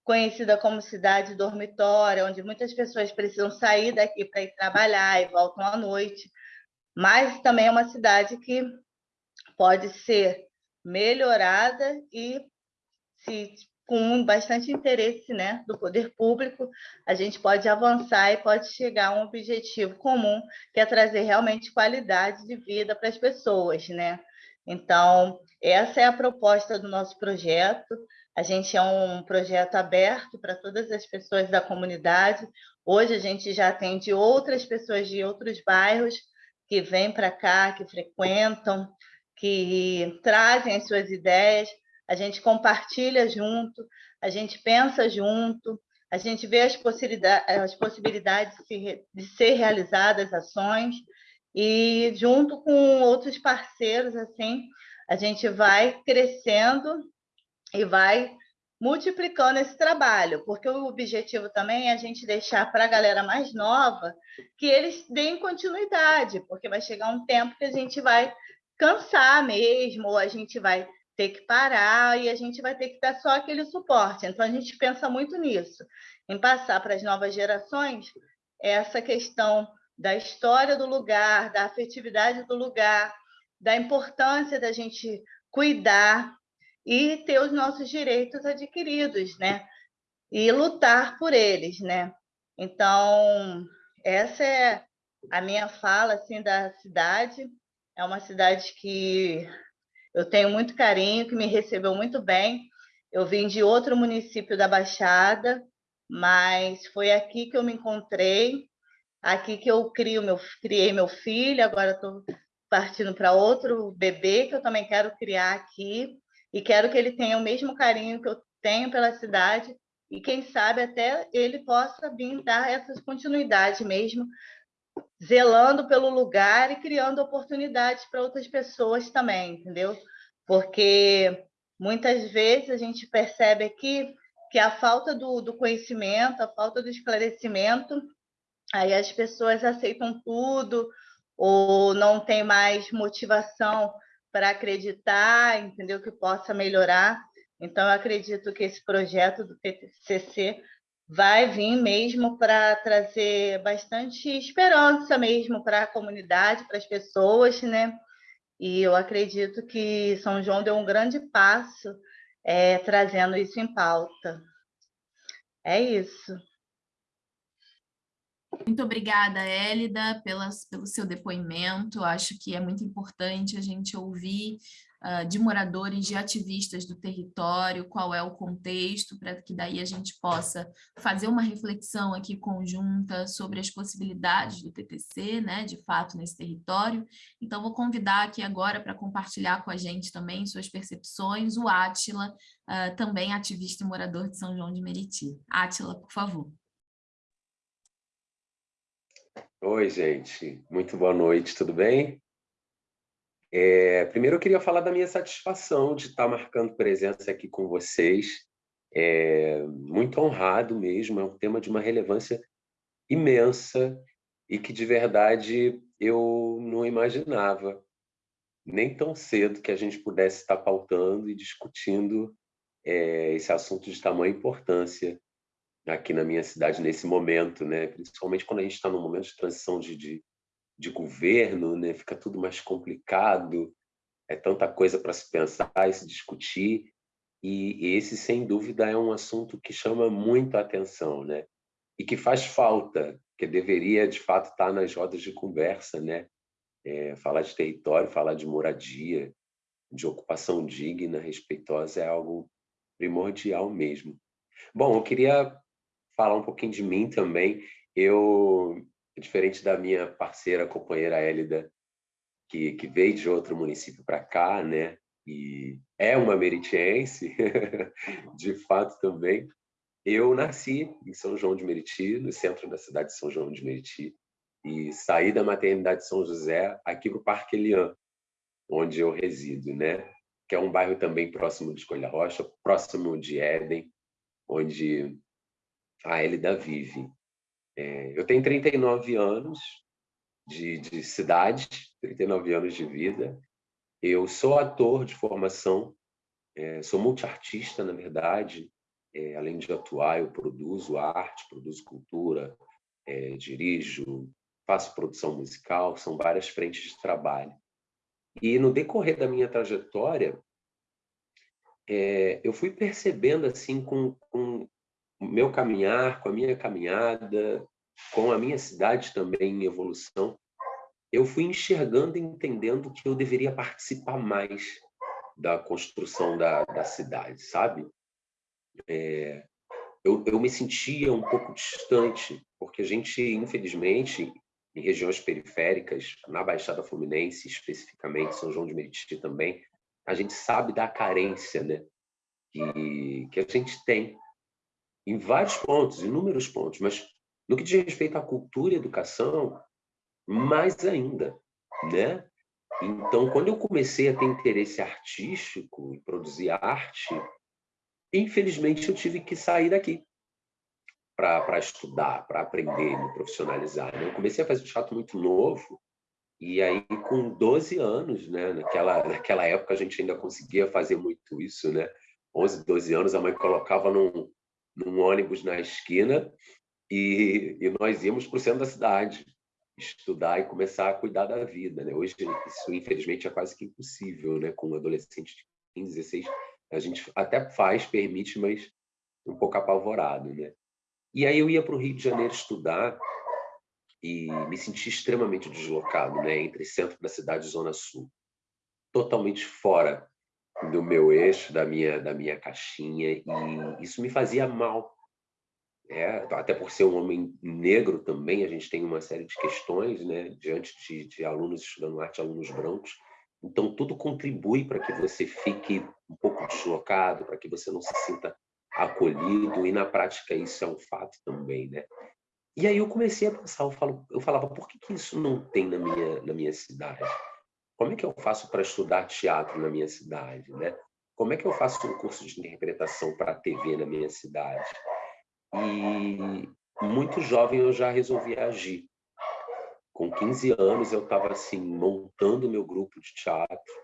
conhecida como cidade dormitória, onde muitas pessoas precisam sair daqui para ir trabalhar e voltam à noite, mas também é uma cidade que pode ser melhorada e se com bastante interesse né, do poder público, a gente pode avançar e pode chegar a um objetivo comum, que é trazer realmente qualidade de vida para as pessoas. Né? Então, essa é a proposta do nosso projeto. A gente é um projeto aberto para todas as pessoas da comunidade. Hoje a gente já atende outras pessoas de outros bairros que vêm para cá, que frequentam, que trazem as suas ideias. A gente compartilha junto, a gente pensa junto, a gente vê as possibilidades, as possibilidades de ser realizadas ações. E junto com outros parceiros assim a gente vai crescendo e vai multiplicando esse trabalho, porque o objetivo também é a gente deixar para a galera mais nova que eles deem continuidade, porque vai chegar um tempo que a gente vai cansar mesmo, ou a gente vai ter que parar e a gente vai ter que dar só aquele suporte. Então, a gente pensa muito nisso, em passar para as novas gerações essa questão da história do lugar, da afetividade do lugar, da importância da gente cuidar e ter os nossos direitos adquiridos, né? E lutar por eles, né? Então, essa é a minha fala assim da cidade. É uma cidade que eu tenho muito carinho, que me recebeu muito bem. Eu vim de outro município da Baixada, mas foi aqui que eu me encontrei, aqui que eu crio meu, criei meu filho, agora estou partindo para outro bebê que eu também quero criar aqui, e quero que ele tenha o mesmo carinho que eu tenho pela cidade, e quem sabe até ele possa vir dar essa continuidade mesmo zelando pelo lugar e criando oportunidades para outras pessoas também, entendeu? Porque muitas vezes a gente percebe aqui que a falta do, do conhecimento, a falta do esclarecimento, aí as pessoas aceitam tudo ou não tem mais motivação para acreditar, entendeu? Que possa melhorar. Então, eu acredito que esse projeto do PTCC vai vir mesmo para trazer bastante esperança mesmo para a comunidade, para as pessoas, né? E eu acredito que São João deu um grande passo é, trazendo isso em pauta. É isso.
Muito obrigada, Hélida, pelas, pelo seu depoimento. Acho que é muito importante a gente ouvir uh, de moradores, de ativistas do território, qual é o contexto, para que daí a gente possa fazer uma reflexão aqui conjunta sobre as possibilidades do TTC, né, de fato, nesse território. Então, vou convidar aqui agora para compartilhar com a gente também suas percepções, o Átila, uh, também ativista e morador de São João de Meriti. Átila, por favor.
Oi, gente. Muito boa noite, tudo bem? É, primeiro, eu queria falar da minha satisfação de estar marcando presença aqui com vocês. É, muito honrado mesmo, é um tema de uma relevância imensa e que, de verdade, eu não imaginava nem tão cedo que a gente pudesse estar pautando e discutindo é, esse assunto de tamanha importância aqui na minha cidade nesse momento, né? Principalmente quando a gente está num momento de transição de, de, de governo, né? Fica tudo mais complicado, é tanta coisa para se pensar e se discutir, e esse, sem dúvida, é um assunto que chama muito a atenção, né? E que faz falta, que deveria, de fato, estar nas rodas de conversa, né? É, falar de território, falar de moradia, de ocupação digna, respeitosa, é algo primordial mesmo. Bom, eu queria falar um pouquinho de mim também. Eu, diferente da minha parceira, companheira Hélida, que, que veio de outro município para cá, né? E é uma meritiense, de fato também. Eu nasci em São João de Meriti, no centro da cidade de São João de Meriti, e saí da maternidade de São José aqui para o Parque Elian, onde eu resido, né? Que é um bairro também próximo de Escolha Rocha, próximo de Éden, onde a Elida vive. É, eu tenho 39 anos, de, de cidade, 39 anos de vida. Eu sou ator de formação, é, sou multiartista, na verdade. É, além de atuar, eu produzo arte, produzo cultura, é, dirijo, faço produção musical, são várias frentes de trabalho. E no decorrer da minha trajetória, é, eu fui percebendo assim com, com meu caminhar, com a minha caminhada, com a minha cidade também em evolução, eu fui enxergando e entendendo que eu deveria participar mais da construção da, da cidade, sabe? É, eu, eu me sentia um pouco distante, porque a gente, infelizmente, em regiões periféricas, na Baixada Fluminense, especificamente, São João de Meriti também, a gente sabe da carência né, que, que a gente tem em vários pontos, inúmeros pontos, mas no que diz respeito à cultura e educação, mais ainda, né? Então, quando eu comecei a ter interesse artístico, em produzir arte, infelizmente eu tive que sair daqui para estudar, para aprender, me profissionalizar. Né? Eu comecei a fazer teatro muito novo, e aí com 12 anos, né? naquela, naquela época a gente ainda conseguia fazer muito isso, né? 11, 12 anos, a mãe colocava num, num ônibus na esquina e, e nós íamos para o centro da cidade estudar e começar a cuidar da vida. Né? Hoje, isso infelizmente é quase que impossível, né? com um adolescente de 15, 16, a gente até faz, permite, mas um pouco apavorado. Né? E aí eu ia para o Rio de Janeiro estudar e me senti extremamente deslocado né? entre centro da cidade e zona sul. Totalmente fora do meu eixo, da minha, da minha caixinha, e isso me fazia mal. É, até por ser um homem negro também, a gente tem uma série de questões né, diante de, de alunos estudando arte, alunos brancos. Então, tudo contribui para que você fique um pouco deslocado, para que você não se sinta acolhido, e na prática isso é um fato também, né? E aí eu comecei a pensar, eu, falo, eu falava, por que, que isso não tem na minha, na minha cidade? Como é que eu faço para estudar teatro na minha cidade, né? Como é que eu faço um curso de interpretação para a TV na minha cidade? E muito jovem eu já resolvi agir. Com 15 anos eu estava assim montando meu grupo de teatro,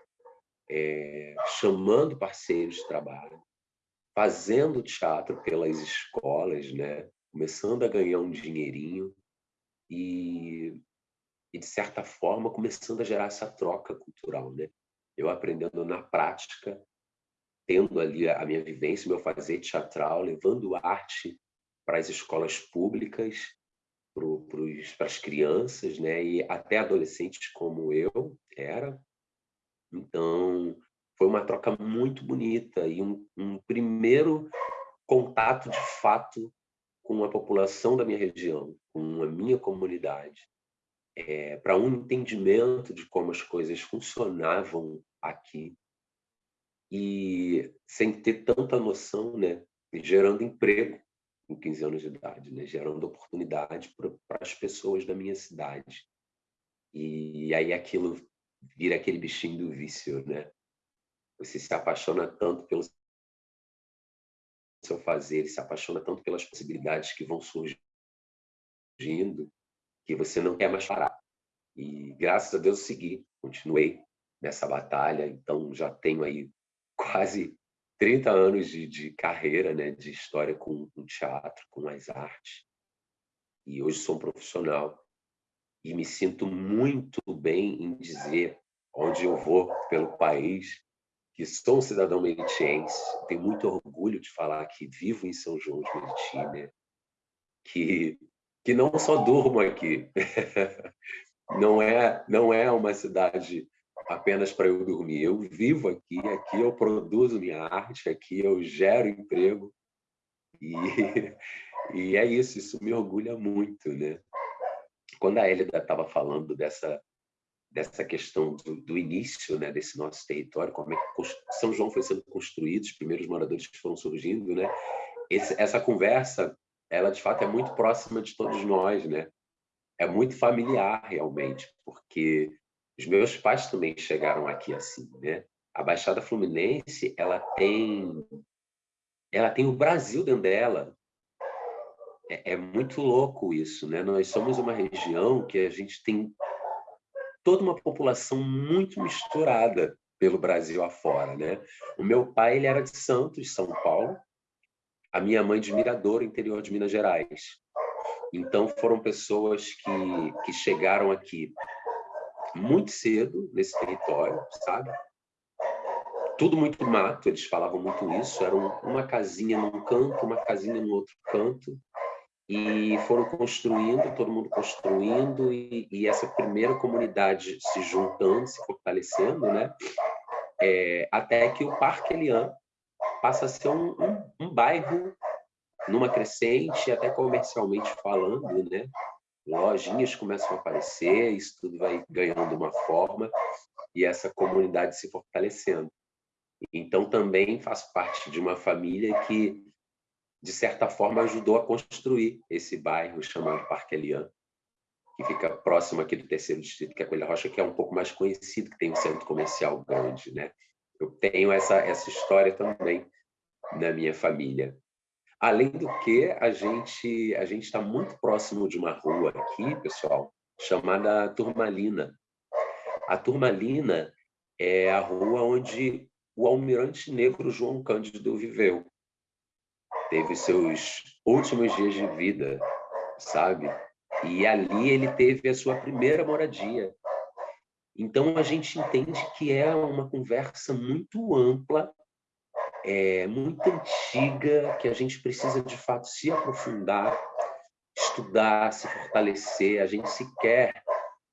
é, chamando parceiros de trabalho, fazendo teatro pelas escolas, né? Começando a ganhar um dinheirinho e, e de certa forma começando a gerar essa troca cultural, né? Eu aprendendo na prática, tendo ali a minha vivência, meu fazer teatral, levando arte para as escolas públicas, para as crianças, né? E até adolescentes como eu era. Então, foi uma troca muito bonita e um, um primeiro contato de fato com a população da minha região, com a minha comunidade, é, para um entendimento de como as coisas funcionavam aqui e sem ter tanta noção, né, gerando emprego com 15 anos de idade, né? gerando oportunidade para as pessoas da minha cidade. E aí aquilo vira aquele bichinho do vício, né? Você se apaixona tanto pelo seu fazer, se apaixona tanto pelas possibilidades que vão surgindo, que você não quer mais parar. E graças a Deus eu segui, continuei nessa batalha, então já tenho aí quase 30 anos de, de carreira, né, de história com, com teatro, com as artes. E hoje sou um profissional e me sinto muito bem em dizer onde eu vou pelo país que sou um cidadão meritiense, tenho muito orgulho de falar que vivo em São João de Meriti, né? que, que não só durmo aqui, não é, não é uma cidade apenas para eu dormir, eu vivo aqui, aqui eu produzo minha arte, aqui eu gero emprego, e, e é isso, isso me orgulha muito, né? Quando a Hélida estava falando dessa dessa questão do, do, início né, desse nosso território, como é que São João foi sendo construído, os primeiros moradores que foram surgindo, né? Esse, essa conversa, ela de fato é muito próxima de todos nós, né? É muito familiar realmente, porque os meus pais também chegaram aqui assim, né? A Baixada Fluminense, ela tem ela tem o Brasil dentro dela. É, é muito louco isso, né? Nós somos uma região que a gente tem toda uma população muito misturada pelo Brasil afora, né? O meu pai ele era de Santos, São Paulo, a minha mãe de Mirador, interior de Minas Gerais. Então foram pessoas que que chegaram aqui muito cedo nesse território, sabe? Tudo muito mato, eles falavam muito isso, era uma casinha num canto, uma casinha no outro canto, e foram construindo, todo mundo construindo, e, e essa primeira comunidade se juntando, se fortalecendo, né? É, até que o Parque Elian passa a ser um, um, um, bairro numa crescente, até comercialmente falando, né? Lojinhas começam a aparecer, isso tudo vai ganhando uma forma, e essa comunidade se fortalecendo. Então, também faço parte de uma família que de certa forma, ajudou a construir esse bairro chamado Parque Elian, que fica próximo aqui do terceiro distrito, que é Coelho Rocha, que é um pouco mais conhecido, que tem um centro comercial grande. Né? Eu tenho essa, essa história também na minha família. Além do que, a gente a gente está muito próximo de uma rua aqui, pessoal, chamada Turmalina. A Turmalina é a rua onde o almirante negro João Cândido viveu teve seus últimos dias de vida, sabe? E ali ele teve a sua primeira moradia. Então a gente entende que é uma conversa muito ampla, é, muito antiga, que a gente precisa de fato se aprofundar, estudar, se fortalecer. A gente sequer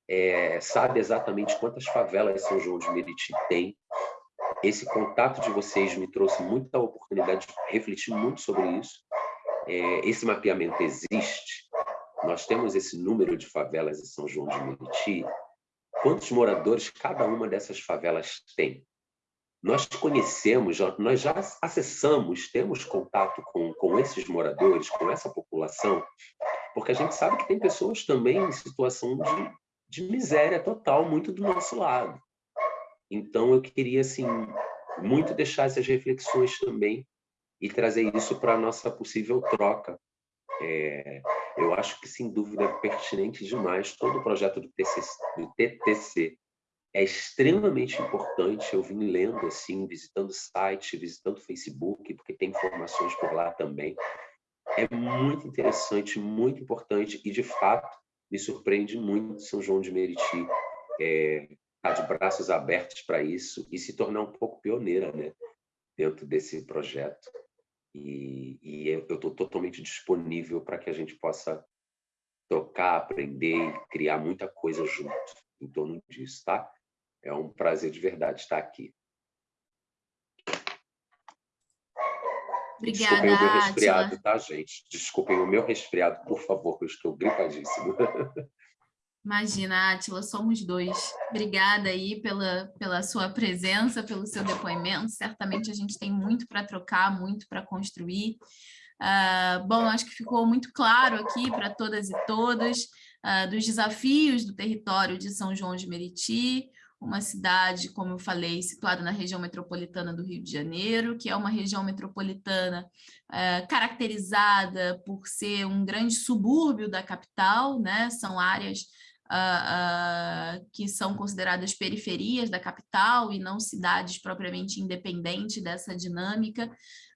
é, sabe exatamente quantas favelas São João de Meriti tem, esse contato de vocês me trouxe muita oportunidade de refletir muito sobre isso. É, esse mapeamento existe. Nós temos esse número de favelas em São João de Meriti. Quantos moradores cada uma dessas favelas tem? Nós conhecemos, nós já acessamos, temos contato com, com esses moradores, com essa população, porque a gente sabe que tem pessoas também em situação de, de miséria total, muito do nosso lado. Então, eu queria, assim, muito deixar essas reflexões também e trazer isso para a nossa possível troca. É, eu acho que, sem dúvida, é pertinente demais todo o projeto do, TCC, do TTC. É extremamente importante, eu vim lendo, assim, visitando site, visitando Facebook, porque tem informações por lá também. É muito interessante, muito importante e, de fato, me surpreende muito São João de Meriti. É, estar tá de braços abertos para isso e se tornar um pouco pioneira né, dentro desse projeto. E, e eu estou totalmente disponível para que a gente possa trocar, aprender e criar muita coisa junto em torno disso, tá? É um prazer de verdade estar aqui.
Obrigada,
Desculpem o meu resfriado, tá, gente? Desculpem o meu resfriado, por favor, eu estou gripadíssimo.
Imagina, Átila, somos dois. Obrigada aí pela, pela sua presença, pelo seu depoimento. Certamente a gente tem muito para trocar, muito para construir. Uh, bom, acho que ficou muito claro aqui para todas e todos uh, dos desafios do território de São João de Meriti, uma cidade, como eu falei, situada na região metropolitana do Rio de Janeiro, que é uma região metropolitana uh, caracterizada por ser um grande subúrbio da capital, né? são áreas uh, uh, que são consideradas periferias da capital e não cidades propriamente independentes dessa dinâmica.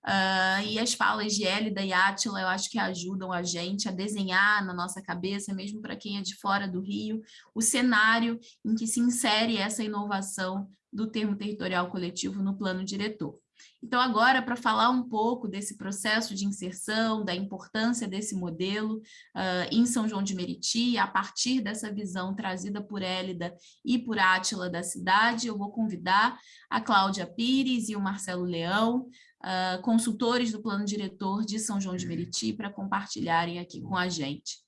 Uh, e as falas de Hélida e Átila, eu acho que ajudam a gente a desenhar na nossa cabeça, mesmo para quem é de fora do Rio, o cenário em que se insere essa inovação do termo territorial coletivo no plano diretor. Então, agora, para falar um pouco desse processo de inserção, da importância desse modelo uh, em São João de Meriti, a partir dessa visão trazida por Hélida e por Átila da cidade, eu vou convidar a Cláudia Pires e o Marcelo Leão, uh, consultores do plano diretor de São João de Meriti, para compartilharem aqui com a gente.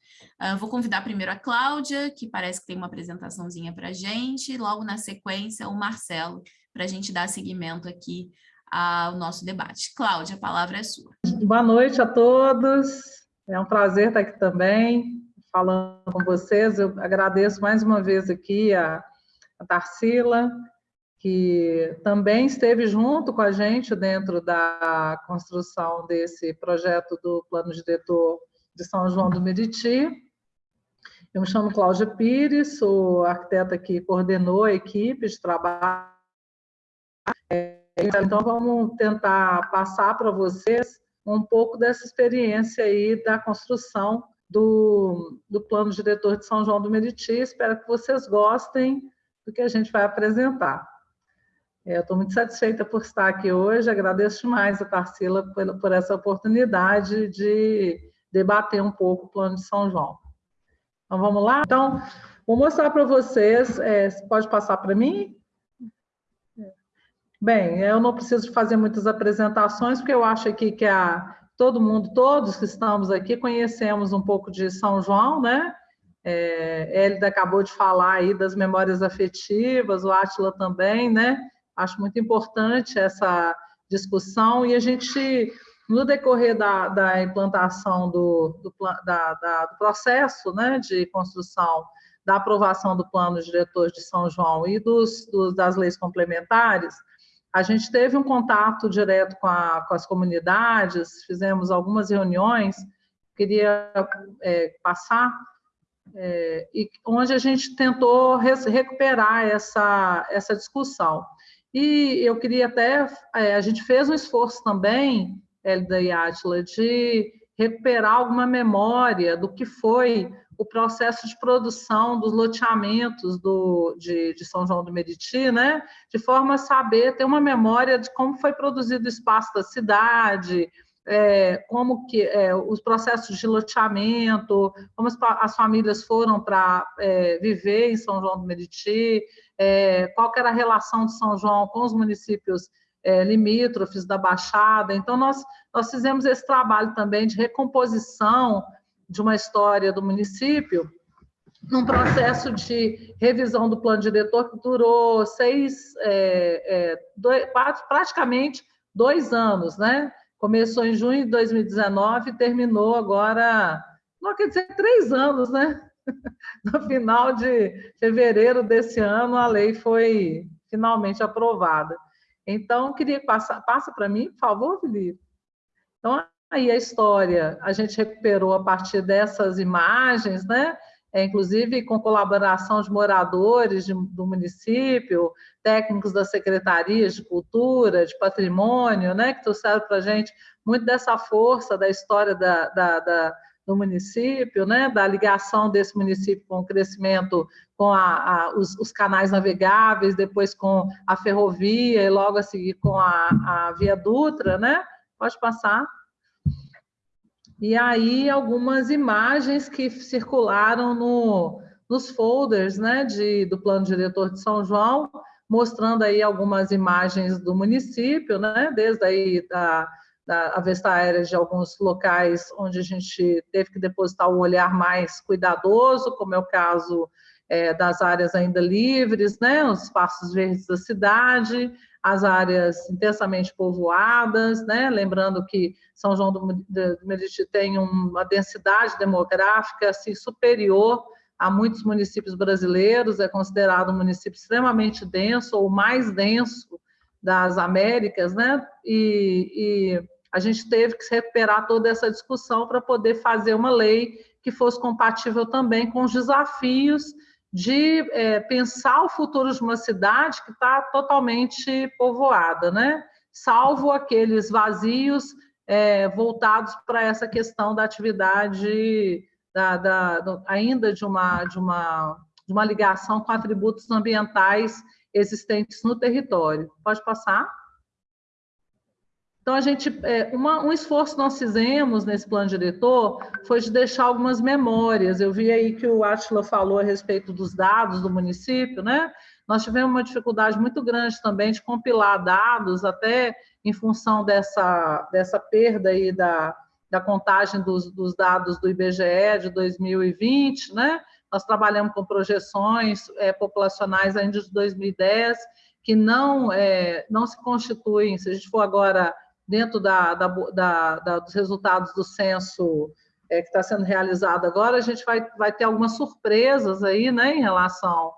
Uh, vou convidar primeiro a Cláudia, que parece que tem uma apresentaçãozinha para a gente, logo na sequência o Marcelo, para a gente dar seguimento aqui ao nosso debate. Cláudia, a palavra é sua.
Boa noite a todos, é um prazer estar aqui também, falando com vocês. Eu agradeço mais uma vez aqui a, a Tarsila, que também esteve junto com a gente dentro da construção desse projeto do Plano Diretor de São João do Meriti. Eu me chamo Cláudia Pires, sou arquiteta que coordenou a equipe de trabalho. Então, vamos tentar passar para vocês um pouco dessa experiência aí da construção do, do plano diretor de São João do Meriti. Espero que vocês gostem do que a gente vai apresentar. É, eu estou muito satisfeita por estar aqui hoje, agradeço demais a Tarsila por, por essa oportunidade de debater um pouco o plano de São João. Então, vamos lá? Então, vou mostrar para vocês, é, pode passar para mim? Bem, eu não preciso fazer muitas apresentações, porque eu acho aqui que a, todo mundo, todos que estamos aqui, conhecemos um pouco de São João, né? É, Hélida acabou de falar aí das memórias afetivas, o Átila também, né? Acho muito importante essa discussão e a gente, no decorrer da, da implantação do, do, da, da, do processo né, de construção da aprovação do plano diretor de São João e dos, dos, das leis complementares, a gente teve um contato direto com, a, com as comunidades, fizemos algumas reuniões, queria é, passar, é, e onde a gente tentou recuperar essa, essa discussão. E eu queria até, é, a gente fez um esforço também, Elida e Átila, de recuperar alguma memória do que foi o processo de produção dos loteamentos do, de, de, São João do Meriti, né? de forma a saber, ter uma memória de como foi produzido o espaço da cidade, é, como que é, os processos de loteamento, como as, as famílias foram para é, viver em São João do Meriti, é, qual era a relação de São João com os municípios é, limítrofes da Baixada. Então, nós, nós fizemos esse trabalho também de recomposição de uma história do município, num processo de revisão do plano diretor que durou seis, é, é, dois, praticamente dois anos, né? Começou em junho de 2019 e terminou agora, não quer dizer três anos, né? No final de fevereiro desse ano, a lei foi finalmente aprovada. Então, queria passar, passa para mim, por favor, Felipe. Então, Aí a história a gente recuperou a partir dessas imagens, né? É, inclusive com colaboração de moradores de, do município, técnicos das secretarias de cultura, de patrimônio, né, que trouxeram para a gente muito dessa força da história da, da, da, do município, né, da ligação desse município com o crescimento, com a, a, os, os, canais navegáveis, depois com a ferrovia e logo a seguir com a, a Via Dutra, né? Pode passar. E aí algumas imagens que circularam no, nos folders né, de, do Plano Diretor de São João, mostrando aí algumas imagens do município, né, desde aí da, da avista aérea de alguns locais onde a gente teve que depositar um olhar mais cuidadoso, como é o caso é, das áreas ainda livres, né, os espaços verdes da cidade, as áreas intensamente povoadas, né? lembrando que São João do Meriti tem uma densidade demográfica assim, superior a muitos municípios brasileiros, é considerado um município extremamente denso, ou mais denso das Américas, né? e, e a gente teve que recuperar toda essa discussão para poder fazer uma lei que fosse compatível também com os desafios de é, pensar o futuro de uma cidade que está totalmente povoada, né? salvo aqueles vazios é, voltados para essa questão da atividade, da, da, do, ainda de uma, de, uma, de uma ligação com atributos ambientais existentes no território. Pode passar? Então, a gente, é, uma, um esforço que nós fizemos nesse plano diretor foi de deixar algumas memórias. Eu vi aí que o Atila falou a respeito dos dados do município, né? Nós tivemos uma dificuldade muito grande também de compilar dados, até em função dessa, dessa perda aí da, da contagem dos, dos dados do IBGE de 2020, né? Nós trabalhamos com projeções é, populacionais ainda de 2010, que não, é, não se constituem, se a gente for agora dentro da, da, da, dos resultados do censo é, que está sendo realizado agora, a gente vai, vai ter algumas surpresas aí, né, em relação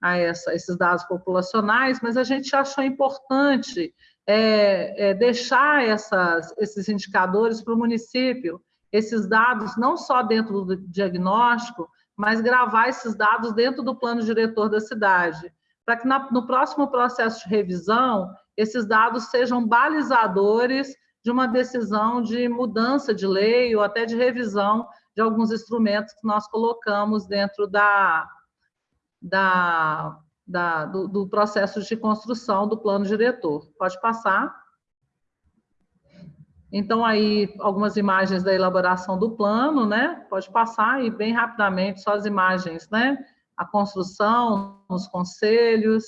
a essa, esses dados populacionais, mas a gente achou importante é, é, deixar essas, esses indicadores para o município, esses dados não só dentro do diagnóstico, mas gravar esses dados dentro do plano diretor da cidade, para que na, no próximo processo de revisão esses dados sejam balizadores de uma decisão de mudança de lei ou até de revisão de alguns instrumentos que nós colocamos dentro da, da, da do, do, processo de construção do plano diretor. Pode passar. Então, aí, algumas imagens da elaboração do plano, né? Pode passar e bem rapidamente só as imagens, né? A construção, os conselhos,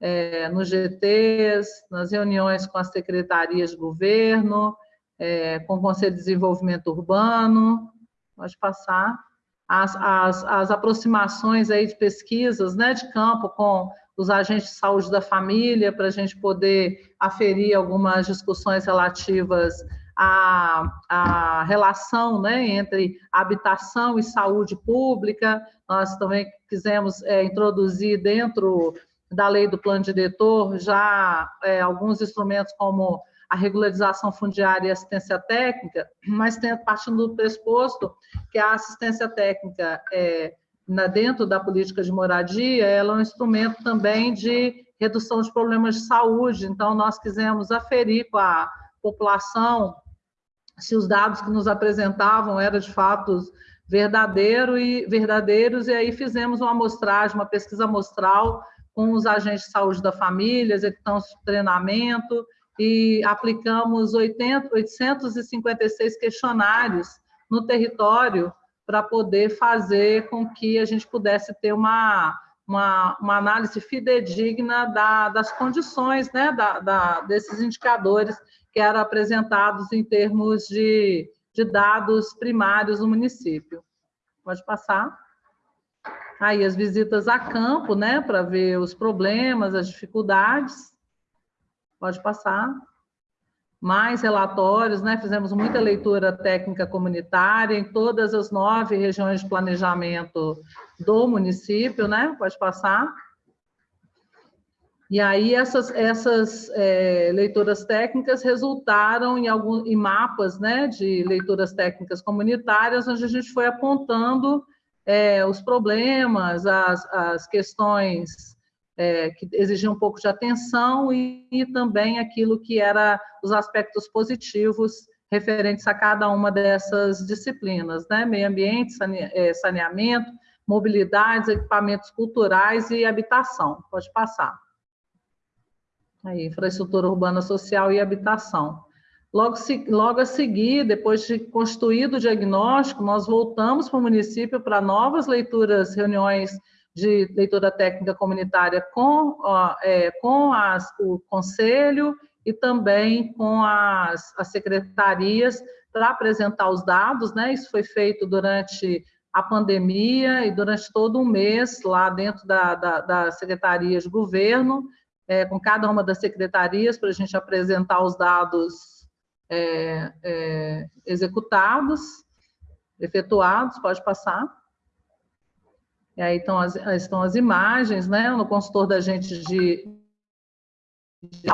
é, nos GTs, nas reuniões com as secretarias de governo, é, com o Conselho de Desenvolvimento Urbano, pode passar, as, as, as aproximações aí de pesquisas né, de campo com os agentes de saúde da família, para a gente poder aferir algumas discussões relativas à, à relação né, entre habitação e saúde pública. Nós também quisemos é, introduzir dentro da lei do plano diretor já é, alguns instrumentos como a regularização fundiária e assistência técnica, mas tem, partindo do pressuposto que a assistência técnica é, na, dentro da política de moradia, ela é um instrumento também de redução de problemas de saúde, então nós quisemos aferir com a população se os dados que nos apresentavam eram de fato verdadeiro e, verdadeiros, e aí fizemos uma amostragem, uma pesquisa amostral com os agentes de saúde da família, executamos treinamento e aplicamos 80, 856 questionários no território para poder fazer com que a gente pudesse ter uma, uma, uma análise fidedigna da, das condições né, da, da, desses indicadores que eram apresentados em termos de, de dados primários no município. Pode passar. Aí as visitas a campo, né, para ver os problemas, as dificuldades. Pode passar. Mais relatórios, né? Fizemos muita leitura técnica comunitária em todas as nove regiões de planejamento do município, né? Pode passar. E aí essas, essas é, leituras técnicas resultaram em, algum, em mapas né, de leituras técnicas comunitárias, onde a gente foi apontando é, os problemas, as, as questões é, que exigiam um pouco de atenção e, e, também aquilo que era os aspectos positivos referentes a cada uma dessas disciplinas, né? Meio ambiente, é, saneamento, mobilidades, equipamentos culturais e habitação. Pode passar. Aí, infraestrutura urbana social e habitação. Logo, logo a seguir, depois de construído o diagnóstico, nós voltamos para o município para novas leituras, reuniões de leitura técnica comunitária com, é, com as, o conselho e também com as, as secretarias para apresentar os dados, né? Isso foi feito durante a pandemia e durante todo um mês lá dentro da, da, da secretaria de governo, é, com cada uma das secretarias para a gente apresentar os dados é, é, executados, efetuados, pode passar. E aí estão as, estão as imagens, né? No consultor da gente de, de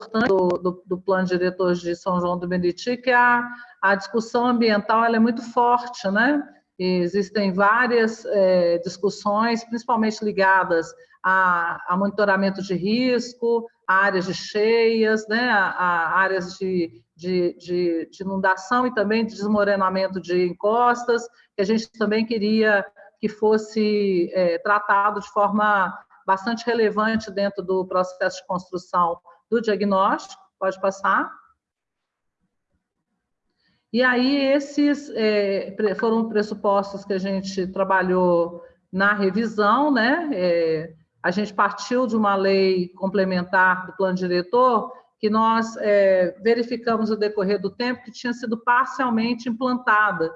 importante do, do, do, plano diretor de São João do Meriti, que a, a discussão ambiental é muito forte, né? Existem várias é, discussões, principalmente ligadas a, a, monitoramento de risco, a áreas de cheias, né, a, a áreas de, de, de, de, inundação e também de desmoronamento de encostas, que a gente também queria que fosse é, tratado de forma bastante relevante dentro do processo de construção do diagnóstico. Pode passar. E aí, esses é, foram pressupostos que a gente trabalhou na revisão, né? É, a gente partiu de uma lei complementar do plano diretor que nós é, verificamos no decorrer do tempo que tinha sido parcialmente implantada.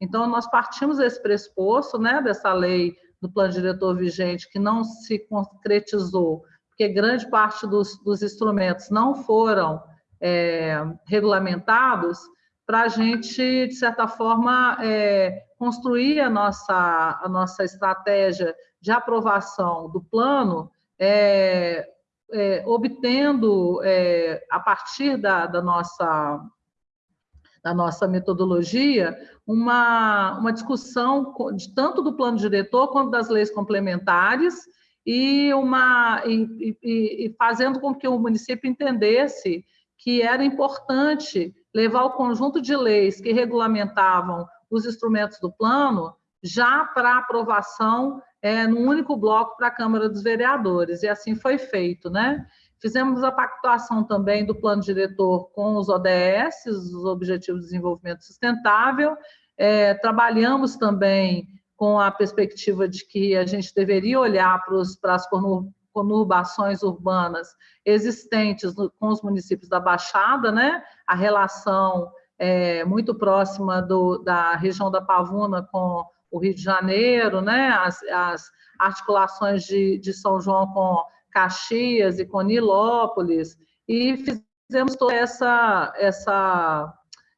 Então, nós partimos desse pressuposto, né, dessa lei do plano diretor vigente, que não se concretizou, porque grande parte dos, dos instrumentos não foram é, regulamentados, para a gente, de certa forma, é, construir a nossa, a nossa estratégia de aprovação do plano, é, é, obtendo, é, a partir da, da, nossa, da nossa metodologia, uma, uma discussão de, tanto do plano diretor quanto das leis complementares, e, uma, e, e, e fazendo com que o município entendesse que era importante levar o conjunto de leis que regulamentavam os instrumentos do plano já para aprovação é, num único bloco para a Câmara dos Vereadores, e assim foi feito, né? Fizemos a pactuação também do plano diretor com os ODS, os Objetivos de Desenvolvimento Sustentável, é, trabalhamos também com a perspectiva de que a gente deveria olhar para, os, para as conurbações urbanas existentes no, com os municípios da Baixada, né? A relação é, muito próxima do, da região da Pavuna com o Rio de Janeiro, né? As, as articulações de, de São João com Caxias e com Nilópolis, e fizemos toda essa, essa,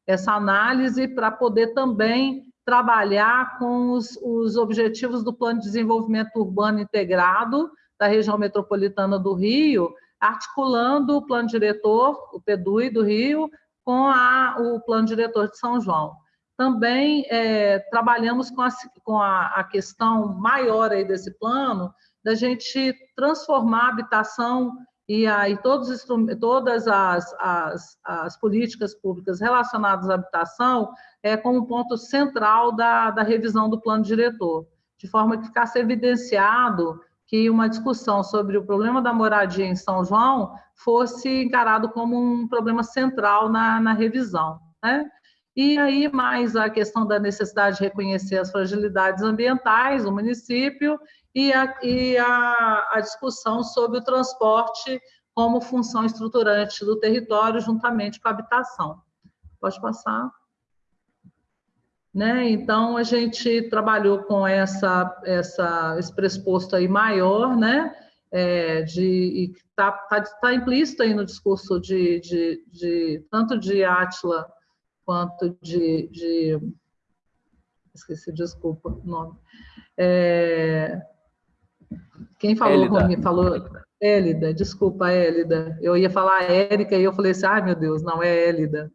essa análise para poder também trabalhar com os, os objetivos do Plano de Desenvolvimento Urbano Integrado, da região metropolitana do Rio, articulando o plano diretor, o PEDUI do Rio, com a, o plano diretor de São João. Também é, trabalhamos com, a, com a, a, questão maior aí desse plano, da gente transformar a habitação e aí todos, todas as, as, as, políticas públicas relacionadas à habitação é, como ponto central da, da revisão do plano diretor, de forma que ficasse evidenciado que uma discussão sobre o problema da moradia em São João fosse encarado como um problema central na, na revisão. Né? E aí, mais a questão da necessidade de reconhecer as fragilidades ambientais do município e a, e a, a discussão sobre o transporte como função estruturante do território, juntamente com a habitação. Pode passar. Né? Então, a gente trabalhou com essa, essa, esse pressuposto aí maior, né? É, de está tá, tá implícito aí no discurso de, de, de tanto de Átila quanto de, de esqueci, desculpa o nome. É, quem falou, Rony, falou Élida, desculpa, Élida. Eu ia falar Érica e eu falei assim, ai meu Deus, não é Élida.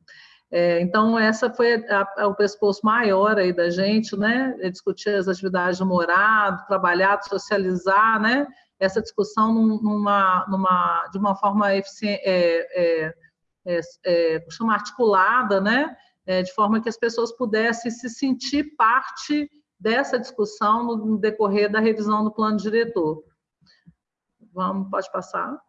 É, então, essa foi a, a, o pescoço maior aí da gente, né? É discutir as atividades do morado, trabalhar, socializar, né? Essa discussão numa, numa, de uma forma eficiente, é, é, é, é articulada, né? É, de forma que as pessoas pudessem se sentir parte dessa discussão no decorrer da revisão do plano diretor. Vamos, pode passar.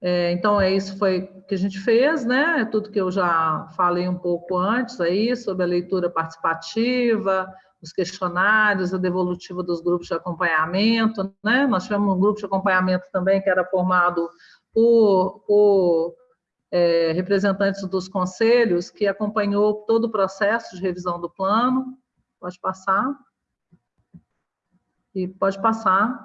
É, então, é isso foi que a gente fez, né? É tudo que eu já falei um pouco antes aí, sobre a leitura participativa, os questionários, a devolutiva dos grupos de acompanhamento, né? Nós tivemos um grupo de acompanhamento também que era formado por, por é, representantes dos conselhos, que acompanhou todo o processo de revisão do plano. Pode passar. E pode passar.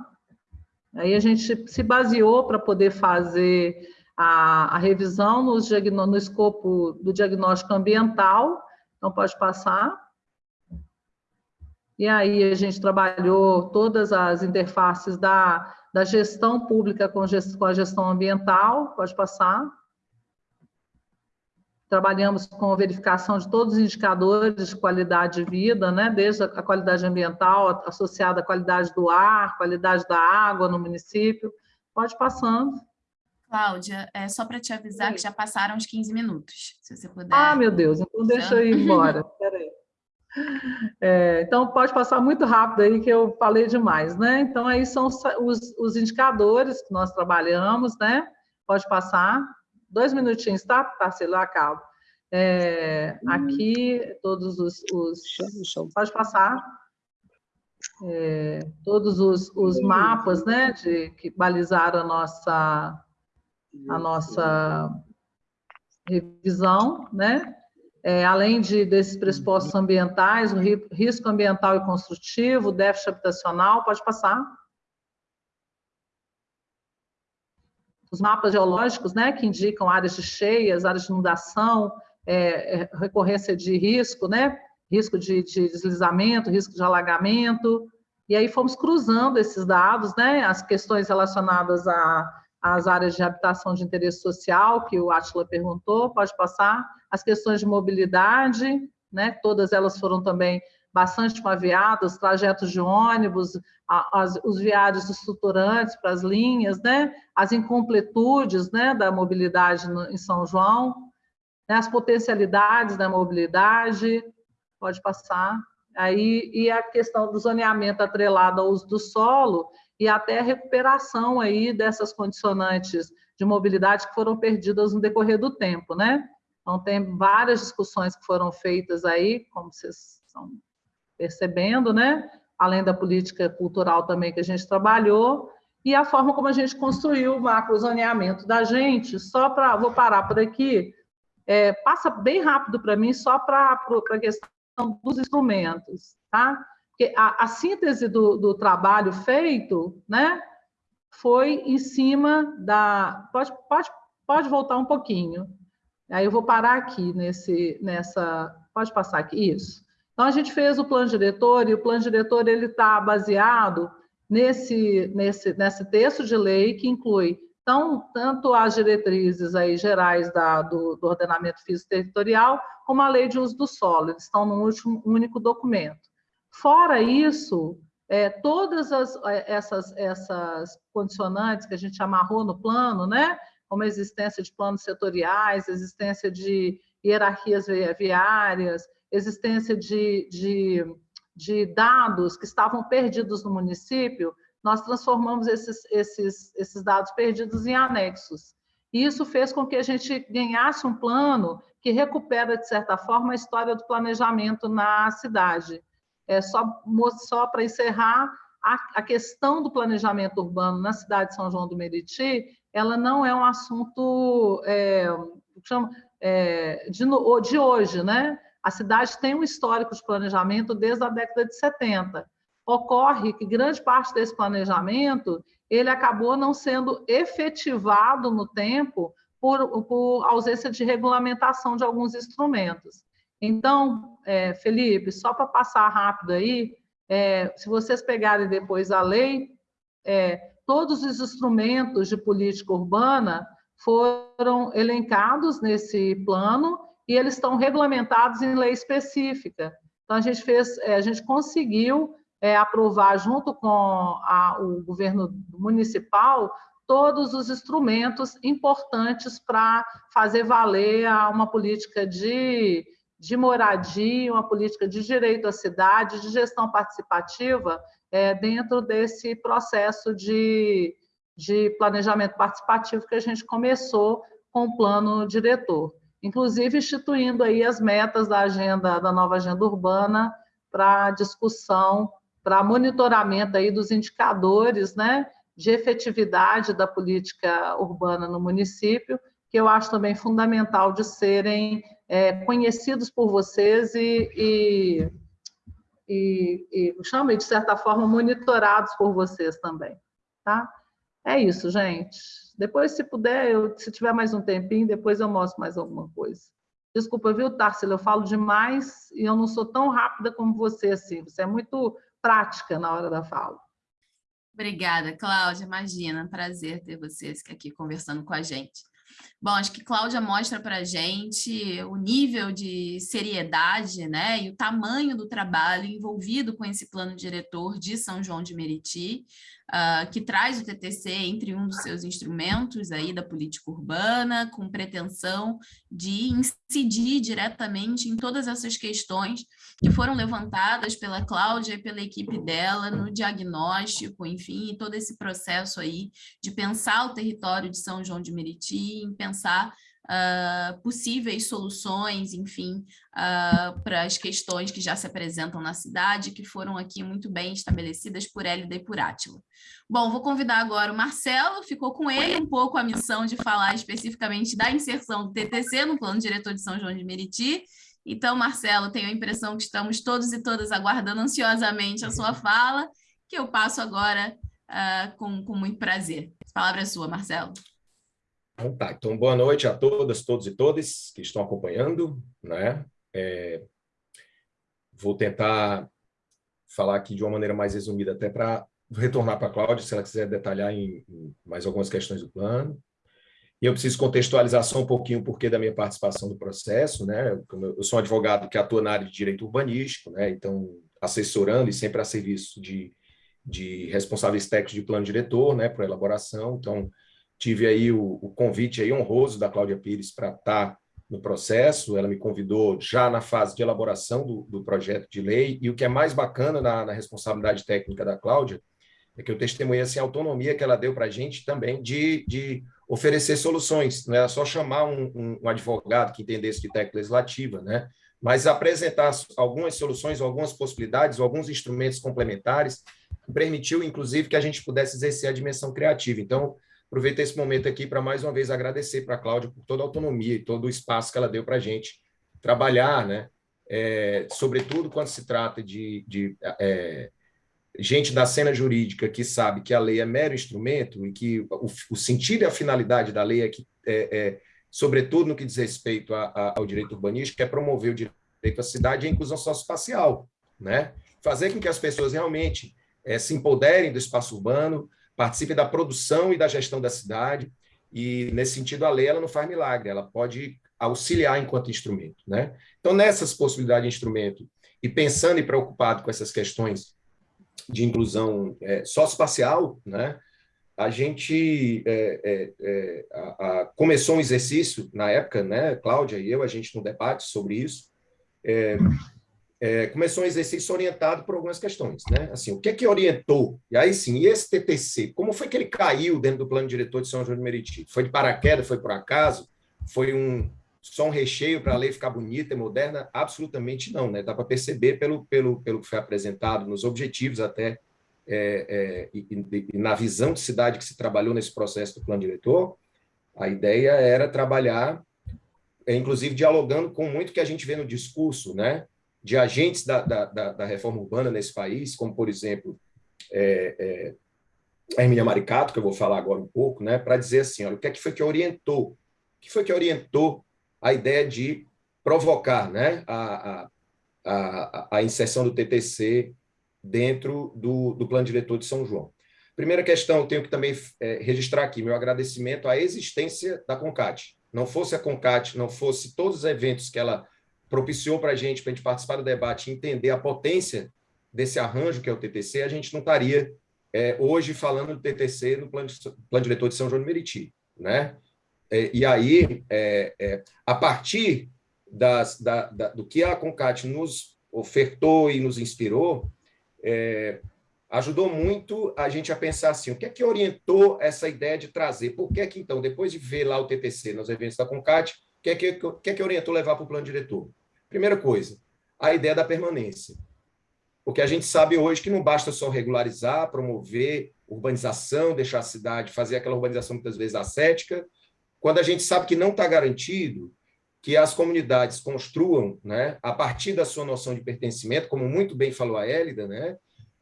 Aí a gente se baseou para poder fazer a, a revisão no escopo do diagnóstico ambiental. Então, pode passar. e aí a gente trabalhou todas as interfaces da, da gestão pública com, gest, com a gestão ambiental, pode passar. Trabalhamos com a verificação de todos os indicadores de qualidade de vida, né? desde a qualidade ambiental associada à qualidade do ar, qualidade da água no município. Pode passando.
Cláudia, é só para te avisar Sim. que já passaram os 15 minutos, se você puder.
Ah, meu Deus, então deixa eu ir embora. Peraí. É, então, pode passar muito rápido aí, que eu falei demais, né? Então, aí são os, os indicadores que nós trabalhamos, né? Pode passar. Dois minutinhos, tá, Tarsila? Eu acabo. É, aqui, todos os... os pode passar. É, todos os, os mapas, né, de, que balizaram a nossa, a nossa revisão, né? é, além de, desses pressupostos ambientais, o risco ambiental e construtivo, o déficit habitacional, pode passar. Os mapas geológicos, né, que indicam áreas de cheias, áreas de inundação, é, é, recorrência de risco, né, risco de, de deslizamento, risco de alagamento, e aí fomos cruzando esses dados, né, as questões relacionadas as áreas de habitação de interesse social, que o Atila perguntou, pode passar, as questões de mobilidade, né, todas elas foram também bastante aviadas, trajetos de ônibus, as, os viários estruturantes para as linhas, né, as incompletudes né, da mobilidade no, em São João, né, as potencialidades da mobilidade, pode passar, aí, e a questão do zoneamento atrelado ao uso do solo, e até a recuperação aí dessas condicionantes de mobilidade que foram perdidas no decorrer do tempo, né? Então, tem várias discussões que foram feitas aí, como vocês estão percebendo, né? Além da política cultural também que a gente trabalhou, e a forma como a gente construiu o macrozoneamento da gente, só para... Vou parar por aqui, é, passa bem rápido para mim, só para a questão dos instrumentos, tá? Porque a, a síntese do, do, trabalho feito né, foi em cima da... Pode, pode, pode voltar um pouquinho. Aí eu vou parar aqui nesse, nessa... Pode passar aqui, isso. Então, a gente fez o plano diretor, e o plano diretor está baseado nesse, nesse, nesse texto de lei que inclui tanto as diretrizes aí gerais da, do, do ordenamento físico territorial, como a lei de uso do solo, eles estão num último, único documento. Fora isso, é, todas as, é, essas, essas condicionantes que a gente amarrou no plano, né? como a existência de planos setoriais, existência de hierarquias viárias, existência de, de, de dados que estavam perdidos no município, nós transformamos esses, esses, esses dados perdidos em anexos. E isso fez com que a gente ganhasse um plano que recupera, de certa forma, a história do planejamento na cidade. É, só só para encerrar, a, a, questão do planejamento urbano na cidade de São João do Meriti, ela não é um assunto é, chama, é, de, de hoje, né? A cidade tem um histórico de planejamento desde a década de 70. Ocorre que grande parte desse planejamento ele acabou não sendo efetivado no tempo por, por ausência de regulamentação de alguns instrumentos. Então, é, Felipe, só para passar rápido aí, é, se vocês pegarem depois a lei, é, todos os instrumentos de política urbana foram elencados nesse plano e eles estão regulamentados em lei específica. Então, a gente fez, é, a gente conseguiu é, aprovar junto com a, o governo municipal todos os instrumentos importantes para fazer valer uma política de de moradia, uma política de direito à cidade, de gestão participativa, é, dentro desse processo de, de planejamento participativo que a gente começou com o plano diretor. Inclusive, instituindo aí as metas da agenda, da nova agenda urbana para discussão, para monitoramento aí dos indicadores né, de efetividade da política urbana no município, que eu acho também fundamental de serem é, conhecidos por vocês e, e, e, e chama, de certa forma, monitorados por vocês também. Tá? É isso, gente. Depois, se puder, eu, se tiver mais um tempinho, depois eu mostro mais alguma coisa. Desculpa, viu, Tarsila? Eu falo demais e eu não sou tão rápida como você, assim. Você é muito prática na hora da fala.
Obrigada, Cláudia. Imagina, prazer ter vocês aqui conversando com a gente. Bom, acho que Cláudia mostra para a gente o nível de seriedade né, e o tamanho do trabalho envolvido com esse plano diretor de São João de Meriti, uh, que traz o TTC entre um dos seus instrumentos aí da política urbana, com pretensão de incidir diretamente em todas essas questões que foram levantadas pela Cláudia e pela equipe dela no diagnóstico, enfim, todo esse processo aí de pensar o território de São João de Meriti, em pensar uh, possíveis soluções, enfim, uh, para as questões que já se apresentam na cidade, que foram aqui muito bem estabelecidas por Hélida e por Átila. Bom, vou convidar agora o Marcelo, ficou com ele um pouco a missão de falar especificamente da inserção do TTC no Plano Diretor de São João de Meriti, então, Marcelo, tenho a impressão que estamos todos e todas aguardando ansiosamente a sua fala, que eu passo agora uh, com, com muito prazer. A palavra é sua, Marcelo.
Então, tá. então, boa noite a todas, todos e todas que estão acompanhando. Né? É, vou tentar falar aqui de uma maneira mais resumida, até para retornar para a Cláudia, se ela quiser detalhar em, em, mais algumas questões do plano. E eu preciso contextualizar só um pouquinho o porquê da minha participação no processo. Né? Eu sou um advogado que atua na área de direito urbanístico, né? então assessorando e sempre a serviço de, de responsáveis técnicos de plano diretor né? para elaboração. Então, tive aí o, o, convite aí honroso da Cláudia Pires para estar no processo, ela me convidou já na fase de elaboração do, do projeto de lei, e o que é mais bacana na, na, responsabilidade técnica da Cláudia é que eu testemunhei assim, a autonomia que ela deu para a gente também de, de oferecer soluções, não era só chamar um, um, um advogado que entendesse de técnica legislativa, né? mas apresentar algumas soluções, algumas possibilidades, alguns instrumentos complementares, permitiu, inclusive, que a gente pudesse exercer a dimensão criativa. Então, Aproveito esse momento aqui para mais uma vez agradecer para a Cláudia por toda a autonomia e todo o espaço que ela deu para a gente trabalhar, né? É, sobretudo quando se trata de, de é, gente da cena jurídica que sabe que a lei é mero instrumento e que o, o sentido e a finalidade da lei é que, é, é sobretudo no que diz respeito a, a, ao direito urbanístico, é promover o direito à cidade e a inclusão socioespacial, né? Fazer com que as pessoas realmente é, se empoderem do espaço urbano, participe da produção e da gestão da cidade, e nesse sentido a lei ela não faz milagre, ela pode auxiliar enquanto instrumento. Né? Então, nessas possibilidades de instrumento, e pensando e preocupado com essas questões de inclusão é, socioespacial, né, a gente é, é, é, a, a, começou um exercício na época, né, Cláudia e eu, a gente no debate sobre isso, é, começou um exercício orientado por algumas questões, né? Assim, o que é que orientou? E aí sim, e esse TTC, como foi que ele caiu dentro do plano diretor de São João de Meriti? Foi de paraquedas, foi por acaso? Foi um só um recheio para a lei ficar bonita e moderna? Absolutamente não, né? Dá para perceber pelo, pelo, pelo que foi apresentado, nos objetivos até, é, é, e, e, na visão de cidade que se trabalhou nesse processo do plano diretor, a ideia era trabalhar, é, inclusive dialogando com muito que a gente vê no discurso, né? De agentes da, da, da, reforma urbana nesse país, como, por exemplo, é, é, Maricato, que eu vou falar agora um pouco, né, para dizer assim, olha, o que, é que foi que orientou? O que foi que orientou a ideia de provocar né, a, a, a, a inserção do TTC dentro do, do plano diretor de São João? Primeira questão, eu tenho que também é, registrar aqui meu agradecimento à existência da CONCAT. Não fosse a CONCAT, não fosse todos os eventos que ela propiciou para a gente, para a gente participar do debate entender a potência desse arranjo que é o TTC, a gente não estaria é, hoje falando do TTC no plano, plano diretor de São João de Meriti. Né? É, e aí, é, é, a partir das, da, da, do que a Concat nos ofertou e nos inspirou, é, ajudou muito a gente a pensar assim, o que é que orientou essa ideia de trazer? Por que é que, então, depois de ver lá o TTC nos eventos da Concat, o que é que, que, é que orientou levar para o plano diretor? Primeira coisa, a ideia da permanência. Porque a gente sabe hoje que não basta só regularizar, promover urbanização, deixar a cidade, fazer aquela urbanização muitas vezes ascética, quando a gente sabe que não está garantido que as comunidades construam, né, a partir da sua noção de pertencimento, como muito bem falou a Hélida, né,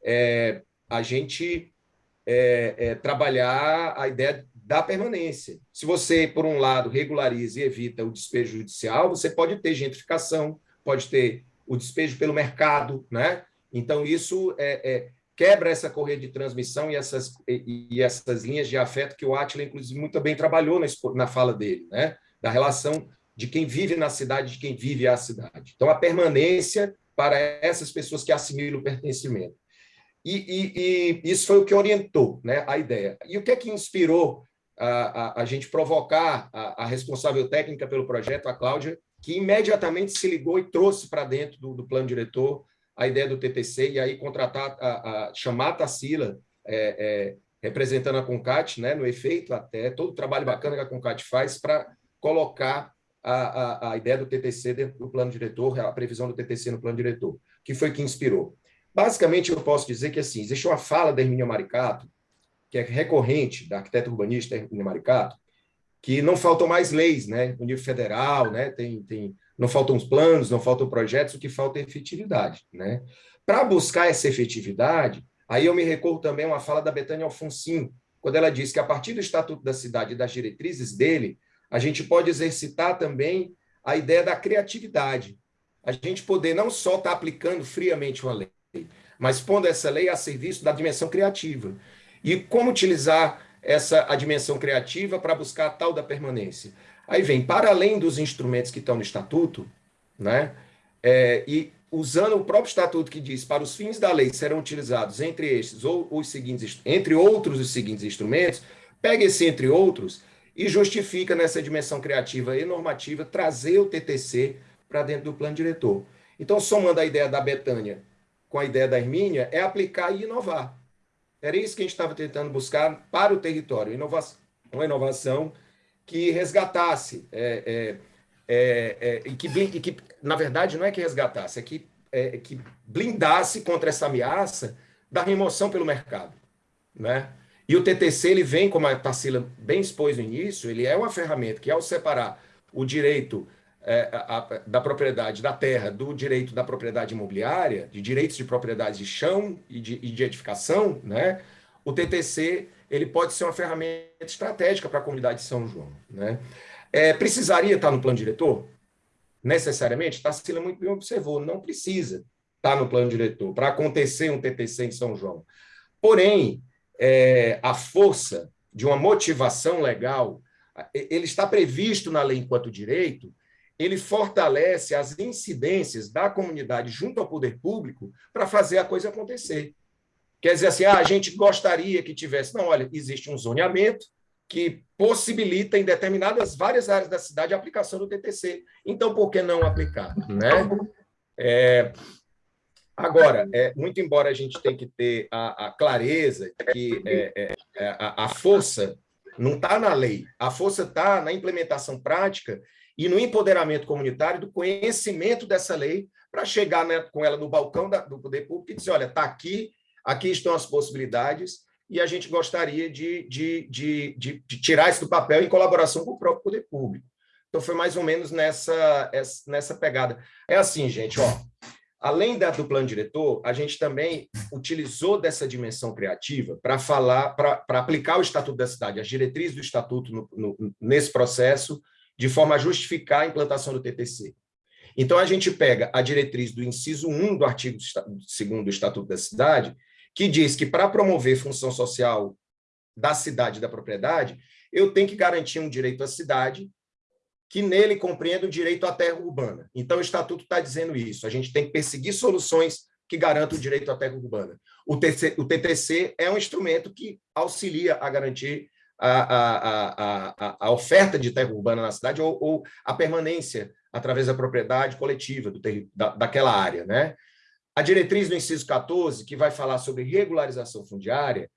é, a gente é, é, trabalhar a ideia da permanência. Se você, por um lado, regulariza e evita o despejo judicial, você pode ter gentrificação, pode ter o despejo pelo mercado, né? Então, isso é, é quebra essa correia de transmissão e essas, e, e, essas linhas de afeto que o Atila, inclusive, muito bem trabalhou na, na fala dele, né? da relação de quem vive na cidade, de quem vive a cidade. Então, a permanência para essas pessoas que assimilam o pertencimento. E, e, e, isso foi o que orientou né, a ideia. E o que é que inspirou a, a, a gente provocar a, a, responsável técnica pelo projeto, a Cláudia, que imediatamente se ligou e trouxe para dentro do, do, plano diretor a ideia do TTC e aí contratar, a, chamar a Tassila, é, é, representando a Concat, né, no efeito até, todo o trabalho bacana que a Concat faz para colocar a, a, ideia do TTC dentro do plano diretor, a previsão do TTC no plano diretor, que foi que inspirou. Basicamente, eu posso dizer que assim, existe uma fala da Hermínia Maricato, que é recorrente, da arquiteta urbanista Hermínia Maricato, que não faltam mais leis, né? No nível federal, né? Tem, tem, não faltam planos, não faltam projetos, o que falta é efetividade, né? Para buscar essa efetividade, aí eu me recordo também a uma fala da Betânia Alfonsin, quando ela diz que a partir do Estatuto da Cidade e das diretrizes dele, a gente pode exercitar também a ideia da criatividade. A gente poder não só estar tá aplicando friamente uma lei, mas pondo essa lei a serviço da dimensão criativa. E como utilizar essa a dimensão criativa para buscar a tal da permanência? Aí vem, para além dos instrumentos que estão no estatuto, né, é, e usando o próprio estatuto que diz para os fins da lei serão utilizados entre estes ou os seguintes, entre outros os seguintes instrumentos, pega esse entre outros e justifica nessa dimensão criativa e normativa trazer o TTC para dentro do plano diretor. Então, somando a ideia da Betânia com a ideia da Hermínia, é aplicar e inovar. Era isso que a gente estava tentando buscar para o território, inovação, uma inovação que resgatasse, é, é, é, é e, que, e, que, na verdade, não é que resgatasse, é que, é, que blindasse contra essa ameaça da remoção pelo mercado. Né? E o TTC, ele vem, como a Tarsila bem expôs no início, ele é uma ferramenta que, ao separar o direito é, a, da propriedade da terra do direito da propriedade imobiliária, de direitos de propriedade de chão e de, e de edificação, né? o TTC ele pode ser uma ferramenta estratégica para a comunidade de São João. Né? É, precisaria estar no plano diretor? Necessariamente? Tarsila muito bem observou, não precisa estar no plano diretor para acontecer um TTC em São João. Porém, é, a força de uma motivação legal, ele está previsto na lei enquanto direito, ele fortalece as incidências da comunidade junto ao poder público para fazer a coisa acontecer. Quer dizer assim, ah, a gente gostaria que tivesse. Não, olha, existe um zoneamento que possibilita em determinadas várias áreas da cidade a aplicação do TTC. Então, por que não aplicar? Né? É, agora, é, muito embora a gente tenha que ter a, a clareza que é, é, é a, a força não está na lei, a força está na implementação prática e no empoderamento comunitário do conhecimento dessa lei para chegar né, com ela no balcão da, do poder público e dizer, olha, está aqui, aqui estão as possibilidades e a gente gostaria de, de, de, de, de tirar isso do papel em colaboração com o próprio poder público. Então, foi mais ou menos nessa, nessa pegada. É assim, gente, ó, além da, do plano diretor, a gente também utilizou dessa dimensão criativa para falar, para aplicar o Estatuto da Cidade, as diretrizes do Estatuto no, no, nesse processo, de forma a justificar a implantação do TTC. Então, a gente pega a diretriz do inciso 1 do artigo 2 do Estatuto da Cidade, que diz que para promover função social da cidade e da propriedade, eu tenho que garantir um direito à cidade, que nele compreenda o direito à terra urbana. Então, o Estatuto está dizendo isso. A gente tem que perseguir soluções que garantam o direito à terra urbana. O, o TTC é um instrumento que auxilia a garantir a, a, a, a, oferta de terra urbana na cidade ou, ou a permanência através da propriedade coletiva do da, daquela área. Né? A diretriz do inciso 14, que vai falar sobre regularização fundiária,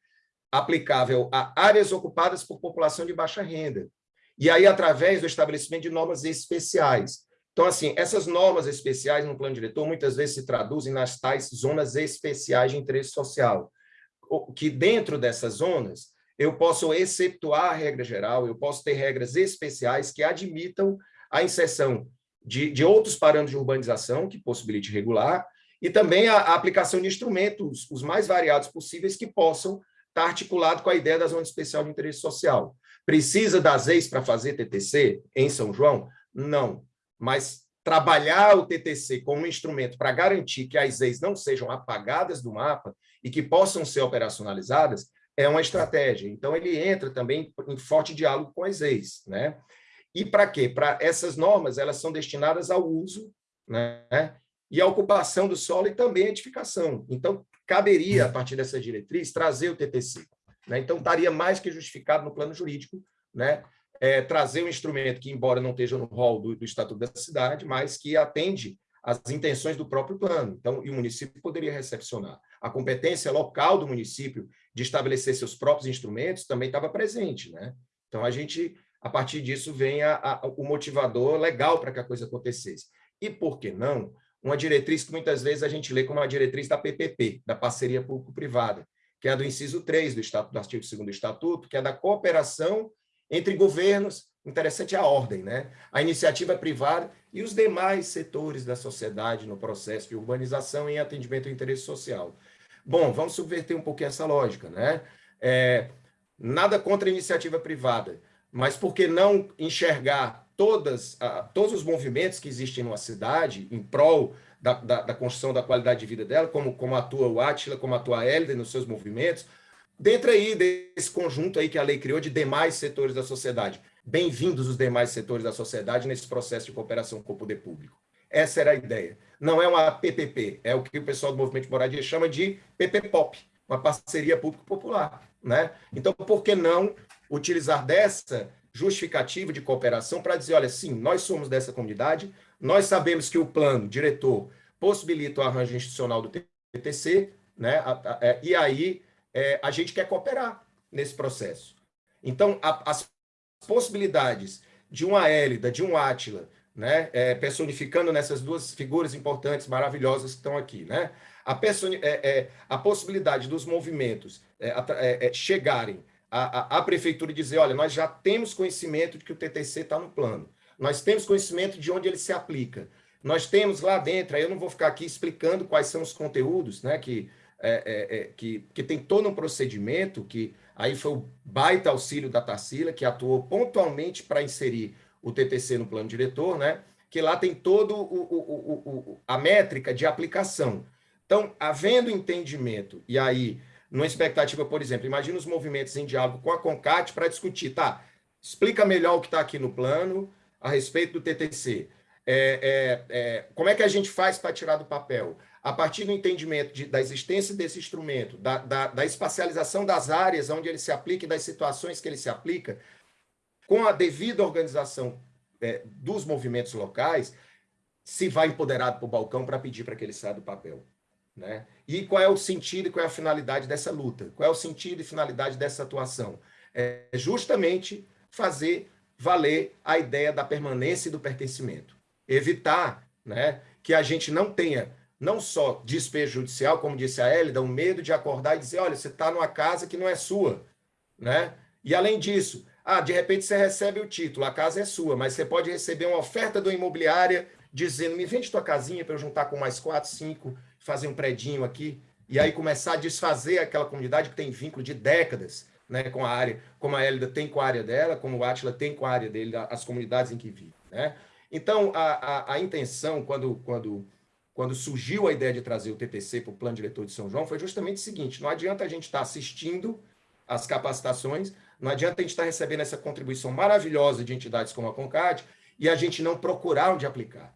aplicável a áreas ocupadas por população de baixa renda, e aí através do estabelecimento de normas especiais. Então, assim, essas normas especiais no plano diretor muitas vezes se traduzem nas tais zonas especiais de interesse social, que dentro dessas zonas eu posso exceptuar a regra geral, eu posso ter regras especiais que admitam a inserção de, de outros parâmetros de urbanização que possibilite regular, e também a, a, aplicação de instrumentos, os mais variados possíveis, que possam estar articulados com a ideia da zona especial de interesse social. Precisa das ex para fazer TTC em São João? Não, mas trabalhar o TTC como um instrumento para garantir que as ex não sejam apagadas do mapa e que possam ser operacionalizadas é uma estratégia. Então, ele entra também em forte diálogo com as ex. Né? E para quê? Para essas normas, elas são destinadas ao uso né? e à ocupação do solo e também à edificação. Então, caberia, a partir dessa diretriz, trazer o TTC. Né? Então, estaria mais que justificado no plano jurídico né? É, trazer um instrumento que, embora não esteja no rol do, do Estatuto da Cidade, mas que atende às intenções do próprio plano. Então, e o município poderia recepcionar. A competência local do município de estabelecer seus próprios instrumentos também estava presente. Né? Então, a gente, a partir disso, vem a, a, o motivador legal para que a coisa acontecesse. E, por que não, uma diretriz que muitas vezes a gente lê como uma diretriz da PPP, da parceria público-privada, que é a do inciso 3 do, estatuto, do artigo 2 do Estatuto, que é da cooperação entre governos, interessante a ordem, né? a iniciativa privada e os demais setores da sociedade no processo de urbanização e atendimento ao interesse social. Bom, vamos subverter um pouquinho essa lógica. Né? É, nada contra a iniciativa privada, mas por que não enxergar todas, uh, todos os movimentos que existem numa cidade em prol da, da, da, construção da qualidade de vida dela, como, como atua o Atila, como atua a Hélida nos seus movimentos, dentro aí desse conjunto aí que a lei criou de demais setores da sociedade. Bem-vindos os demais setores da sociedade nesse processo de cooperação com o poder público. Essa era a ideia. Não é uma PPP, é o que o pessoal do movimento de moradia chama de PPPOP, uma parceria público-popular. Né? Então, por que não utilizar dessa justificativa de cooperação para dizer, olha, sim, nós somos dessa comunidade, nós sabemos que o plano diretor possibilita o arranjo institucional do TTC, né? É, e aí é, a gente quer cooperar nesse processo. Então, a, as possibilidades de uma Hélida, de um Átila, né, é, personificando nessas duas figuras importantes, maravilhosas que estão aqui, né? A, é, é, a possibilidade dos movimentos é, é, chegarem à, à, prefeitura e dizer, olha, nós já temos conhecimento de que o TTC está no plano, nós temos conhecimento de onde ele se aplica, nós temos lá dentro, aí eu não vou ficar aqui explicando quais são os conteúdos, né, que, é, é, que, que tem todo um procedimento, que aí foi o baita auxílio da Tarsila, que atuou pontualmente para inserir o TTC no plano diretor, né, que lá tem todo o, o, o, a métrica de aplicação. Então, havendo entendimento, e aí numa expectativa, por exemplo, imagina os movimentos em diálogo com a CONCAT para discutir, tá, explica melhor o que está aqui no plano a respeito do TTC. É, é, é, como é que a gente faz para tirar do papel? A partir do entendimento de, da existência desse instrumento, da, da, da, espacialização das áreas onde ele se aplica e das situações que ele se aplica, com a devida organização é, dos movimentos locais, se vai empoderado para o balcão para pedir para que ele saia do papel. Né? E qual é o sentido e qual é a finalidade dessa luta? Qual é o sentido e finalidade dessa atuação? É justamente fazer valer a ideia da permanência e do pertencimento. Evitar né, que a gente não tenha não só despejo judicial, como disse a Hélida, o medo de acordar e dizer, olha, você está numa casa que não é sua. Né? E além disso, ah, de repente você recebe o título, a casa é sua, mas você pode receber uma oferta da imobiliária dizendo, me vende tua casinha para eu juntar com mais quatro, cinco, fazer um predinho aqui, e aí começar a desfazer aquela comunidade que tem vínculo de décadas né, com a área, como a Hélida tem com a área dela, como o Átila tem com a área dele, as comunidades em que vive. Né? Então, a, a, a intenção, quando, quando, quando surgiu a ideia de trazer o TTC para o Plano Diretor de São João, foi justamente o seguinte, não adianta a gente estar tá assistindo as capacitações, não adianta a gente estar tá recebendo essa contribuição maravilhosa de entidades como a CONCAD e a gente não procurar onde aplicar.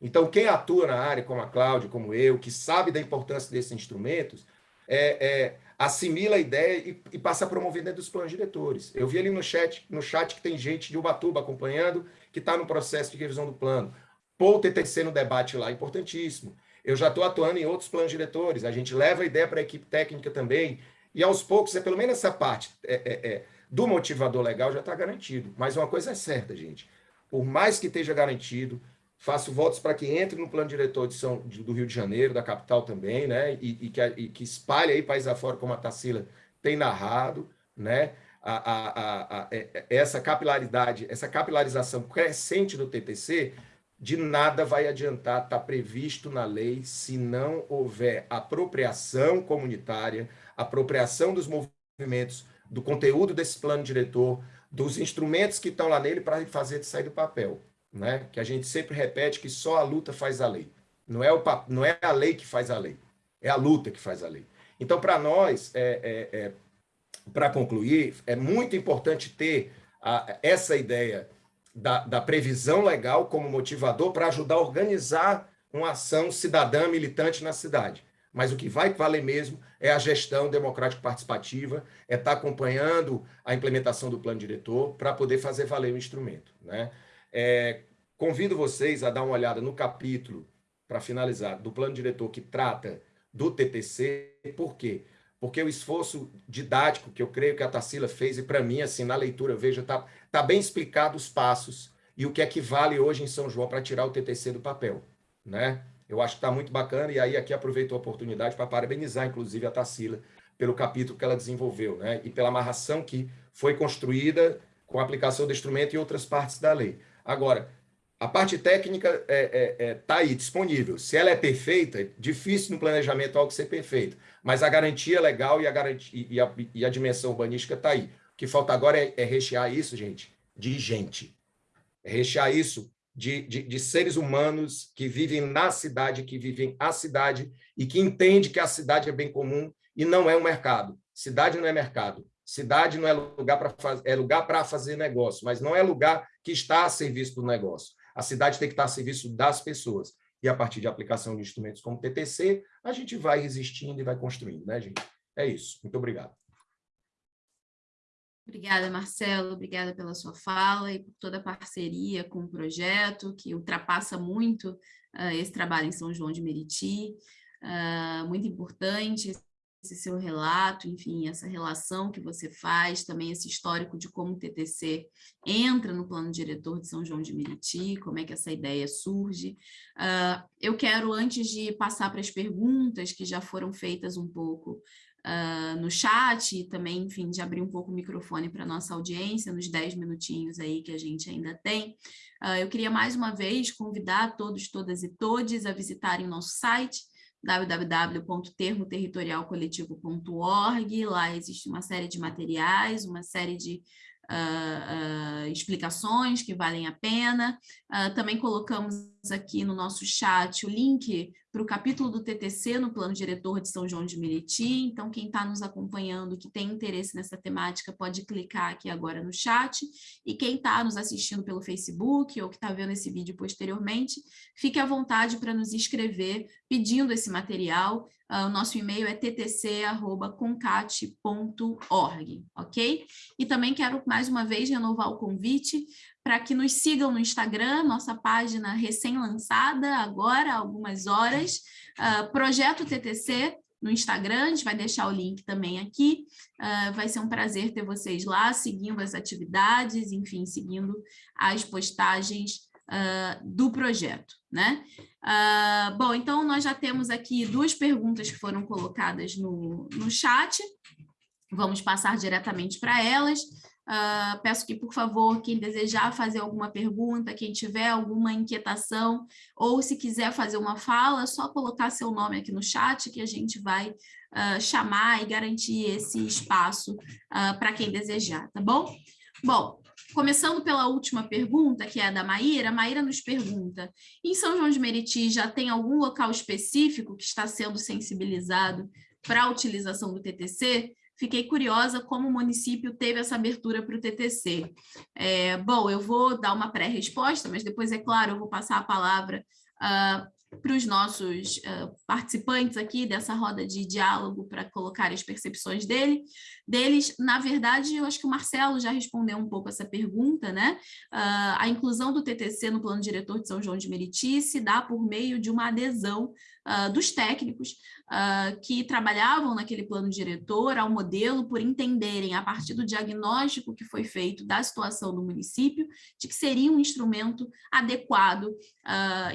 Então, quem atua na área, como a Cláudia, como eu, que sabe da importância desses instrumentos, é, é, assimila a ideia e, e, passa a promover dentro dos planos diretores. Eu vi ali no chat, no chat que tem gente de Ubatuba acompanhando, que está no processo de revisão do plano. Pôr o TTC no debate lá, importantíssimo. Eu já estou atuando em outros planos diretores, a gente leva a ideia para a equipe técnica também, e aos poucos, é pelo menos essa parte é, é, é do motivador legal já está garantido. Mas uma coisa é certa, gente, por mais que esteja garantido, Faço votos para que entre no plano diretor de São, do Rio de Janeiro, da capital também, né? E, e, que, e que espalhe aí país afora, como a Tarsila tem narrado, né? A, a, a, é, é, essa capilaridade, essa capilarização crescente do TTC, de nada vai adiantar estar tá previsto na lei se não houver apropriação comunitária, apropriação dos movimentos, do conteúdo desse plano diretor, dos instrumentos que estão lá nele para fazer sair do papel, né? Que a gente sempre repete que só a luta faz a lei. Não é, o, não é a lei que faz a lei, é a luta que faz a lei. Então, para nós, é, é, é para concluir, é muito importante ter a, essa ideia da, da previsão legal como motivador para ajudar a organizar uma ação cidadã militante na cidade. Mas o que vai valer mesmo é a gestão democrática participativa, é estar tá acompanhando a implementação do plano diretor para poder fazer valer o instrumento. Né? É, convido vocês a dar uma olhada no capítulo, para finalizar, do plano diretor que trata do TTC. Por quê? Porque o esforço didático que eu creio que a Tarsila fez, e para mim, assim, na leitura, veja, está tá bem explicado os passos e o que é que vale hoje em São João para tirar o TTC do papel. Né? Eu acho que está muito bacana, e aí aqui aproveito a oportunidade para parabenizar, inclusive, a Tarsila pelo capítulo que ela desenvolveu, né? e pela amarração que foi construída com a aplicação do instrumento e outras partes da lei. Agora, a parte técnica está é, é, é, tá aí, disponível. Se ela é perfeita, é difícil no planejamento algo ser perfeito, mas a garantia legal e a, garantia, e a, e a dimensão urbanística está aí. O que falta agora é, é rechear isso, gente, de gente. É rechear isso de, de, de, seres humanos que vivem na cidade, que vivem a cidade e que entende que a cidade é bem comum e não é um mercado. Cidade não é mercado. Cidade não é lugar para é lugar para fazer negócio, mas não é lugar que está a serviço do negócio. A cidade tem que estar a serviço das pessoas. E a partir de aplicação de instrumentos como TTC, a gente vai resistindo e vai construindo, né, gente? É isso. Muito obrigado.
Obrigada, Marcelo, obrigada pela sua fala e por toda a parceria com o projeto, que ultrapassa muito uh, esse trabalho em São João de Meriti, uh, muito importante esse seu relato, enfim, essa relação que você faz, também esse histórico de como o TTC entra no plano diretor de São João de Meriti, como é que essa ideia surge. Uh, eu quero, antes de passar para as perguntas que já foram feitas um pouco uh, no chat e também, enfim, de abrir um pouco o microfone para a nossa audiência, nos 10 minutinhos aí que a gente ainda tem. Uh, eu queria mais uma vez convidar todos, todas e todes a visitarem o nosso site, www.termoterritorialcoletivo.org, lá existe uma série de materiais, uma série de uh, explicações que valem a pena. Também colocamos aqui no nosso chat o link para o capítulo do TTC no plano diretor de São João de Meriti, então quem está nos acompanhando, que tem interesse nessa temática, pode clicar aqui agora no chat, e quem está nos assistindo pelo Facebook ou que está vendo esse vídeo posteriormente, fique à vontade para nos escrever pedindo esse material, Uh, o nosso e-mail é ttc.concate.org, ok? E também quero, mais uma vez, renovar o convite para que nos sigam no Instagram, nossa página recém-lançada, agora, algumas horas, uh, Projeto TTC, no Instagram, a gente vai deixar o link também aqui, uh, vai ser um prazer ter vocês lá, seguindo as atividades, enfim, seguindo as postagens uh, do projeto, né? Bom, então nós já temos aqui duas perguntas que foram colocadas no, no chat, vamos passar diretamente para elas. Uh, peço que, por favor, quem desejar fazer alguma pergunta, quem tiver alguma inquietação, ou se quiser fazer uma fala, é só colocar seu nome aqui no chat que a gente vai uh, chamar e garantir esse espaço uh, para quem desejar, tá bom? Bom, começando pela última pergunta, que é a da Maíra, a Maíra nos pergunta, em São João de Meriti já tem algum local específico que está sendo sensibilizado para a utilização do TTC? Fiquei curiosa como o município teve essa abertura para o TTC. É, bom, eu vou dar uma pré-resposta, mas depois, é claro, eu vou passar a palavra uh, para os nossos uh, participantes aqui dessa roda de diálogo para colocar as percepções dele, deles. Na verdade, eu acho que o Marcelo já respondeu um pouco essa pergunta, né? Uh, a inclusão do TTC no plano diretor de São João de Meriti se dá por meio de uma adesão uh, dos técnicos que trabalhavam naquele plano diretor ao modelo por entenderem, a partir do diagnóstico que foi feito da situação do município, de que seria um instrumento adequado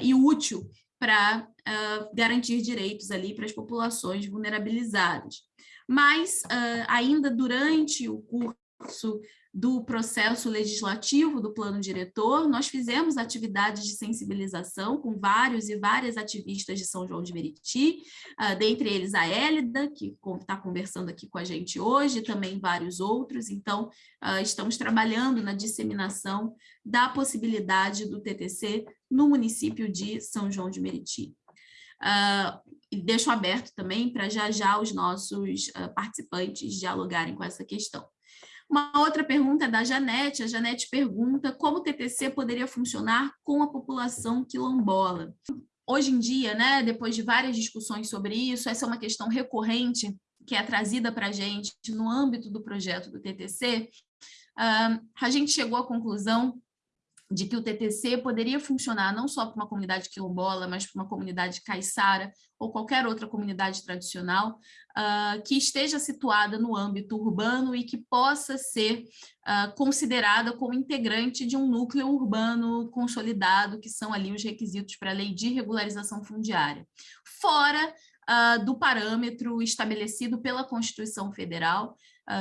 e útil para uh, garantir direitos ali para as populações vulnerabilizadas. Mas, uh, ainda durante o curso do processo legislativo do plano diretor, nós fizemos atividades de sensibilização com vários e várias ativistas de São João de Meriti, uh, dentre eles a Hélida, que está conversando aqui com a gente hoje, também vários outros, então uh, estamos trabalhando na disseminação da possibilidade do TTC no município de São João de Meriti. Uh, e deixo aberto também para já já os nossos participantes dialogarem com essa questão. Uma outra pergunta é da Janete. A Janete pergunta como o TTC poderia funcionar com a população quilombola. Hoje em dia, né, depois de várias discussões sobre isso, essa é uma questão recorrente que é trazida para a gente no âmbito do projeto do TTC. Uh, a gente chegou à conclusão de que o TTC poderia funcionar não só para uma comunidade quilombola, mas para uma comunidade caiçara ou qualquer outra comunidade tradicional uh, que esteja situada no âmbito urbano e que possa ser uh, considerada como integrante de um núcleo urbano consolidado, que são ali os requisitos para a lei de regularização fundiária. Fora uh, do parâmetro estabelecido pela Constituição Federal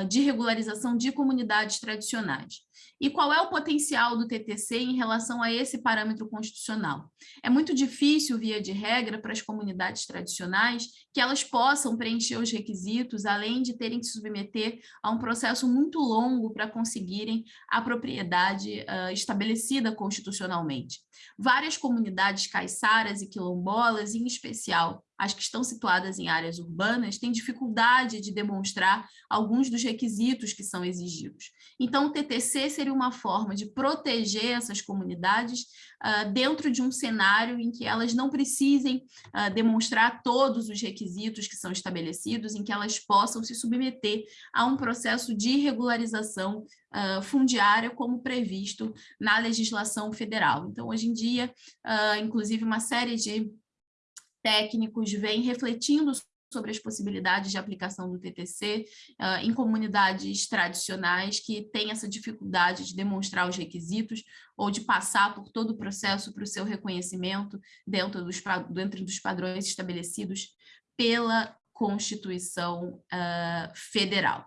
de regularização de comunidades tradicionais. E qual é o potencial do TTC em relação a esse parâmetro constitucional? É muito difícil, via de regra, para as comunidades tradicionais que elas possam preencher os requisitos, além de terem que se submeter a um processo muito longo para conseguirem a propriedade uh, estabelecida constitucionalmente. Várias comunidades caiçaras e quilombolas, em especial as que estão situadas em áreas urbanas, têm dificuldade de demonstrar alguns dos requisitos que são exigidos. Então, o TTC seria uma forma de proteger essas comunidades uh, dentro de um cenário em que elas não precisem uh, demonstrar todos os requisitos que são estabelecidos, em que elas possam se submeter a um processo de regularização uh, fundiária como previsto na legislação federal. Então, hoje em dia, inclusive uma série de técnicos vem refletindo sobre as possibilidades de aplicação do TTC uh, em comunidades tradicionais que têm essa dificuldade de demonstrar os requisitos ou de passar por todo o processo para o seu reconhecimento dentro dos, dentro dos padrões estabelecidos pela Constituição uh, Federal.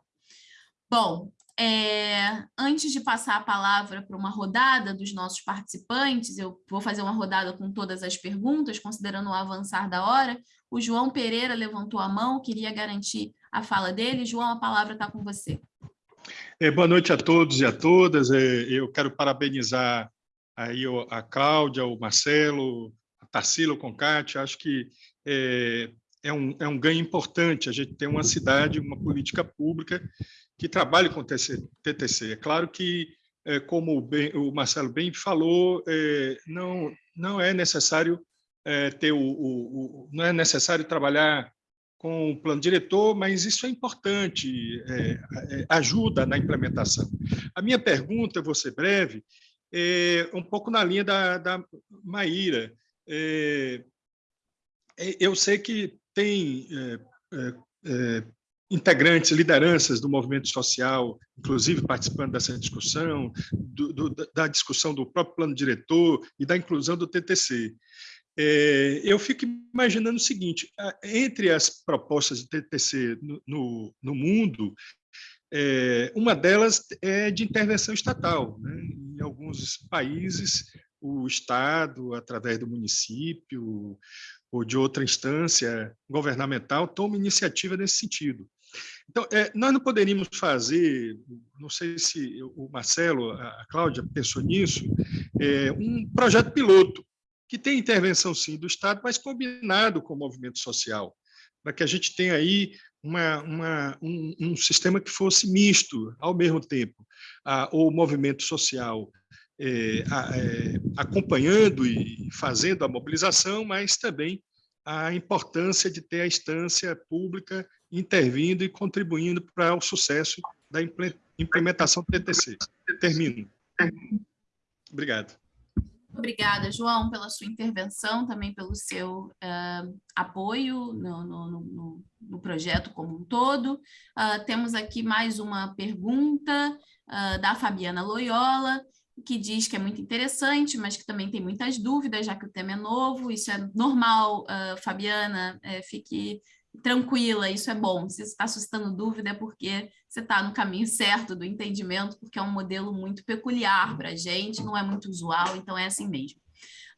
Bom, é, antes de passar a palavra para uma rodada dos nossos participantes, eu vou fazer uma rodada com todas as perguntas, considerando o avançar da hora. O João Pereira levantou a mão, queria garantir a fala dele. João, a palavra está com você.
É, boa noite a todos e a todas. É, eu quero parabenizar aí a Cláudia, o Marcelo, a Tarsila, o Concate. Acho que é, é, um, é um ganho importante a gente ter uma cidade, uma política pública que trabalhe com TTC. É claro que, é, como o Marcelo bem falou, é, não, não é necessário é, ter o, o, o, não é necessário trabalhar com o plano diretor, mas isso é importante, é, é, ajuda na implementação. A minha pergunta, vou ser breve, é um pouco na linha da, da Maíra. É, é, eu sei que tem integrantes, lideranças do movimento social, inclusive participando dessa discussão, do, do, da discussão do próprio plano diretor e da inclusão do TTC. É, eu fico imaginando o seguinte, entre as propostas de TTC no, no, no mundo, é, uma delas é de intervenção estatal. Né? Em alguns países, o Estado, através do município ou de outra instância governamental, toma iniciativa nesse sentido. Então, é, nós não poderíamos fazer, não sei se o Marcelo, a Cláudia pensou nisso, é, um projeto piloto que tem intervenção, sim, do Estado, mas combinado com o movimento social, para que a gente tenha aí uma, uma, um, um, sistema que fosse misto, ao mesmo tempo, a, o movimento social é, a, é, acompanhando e fazendo a mobilização, mas também a importância de ter a instância pública intervindo e contribuindo para o sucesso da implementação do TTC. Termino. Obrigado.
Obrigada, João, pela sua intervenção, também pelo seu uh, apoio no, no, no, no, projeto como um todo. Uh, temos aqui mais uma pergunta uh, da Fabiana Loyola, que diz que é muito interessante, mas que também tem muitas dúvidas, já que o tema é novo. Isso é normal, Fabiana, é, fique tranquila, isso é bom. Se está suscitando dúvida é porque você está no caminho certo do entendimento, porque é um modelo muito peculiar para a gente, não é muito usual, então é assim mesmo.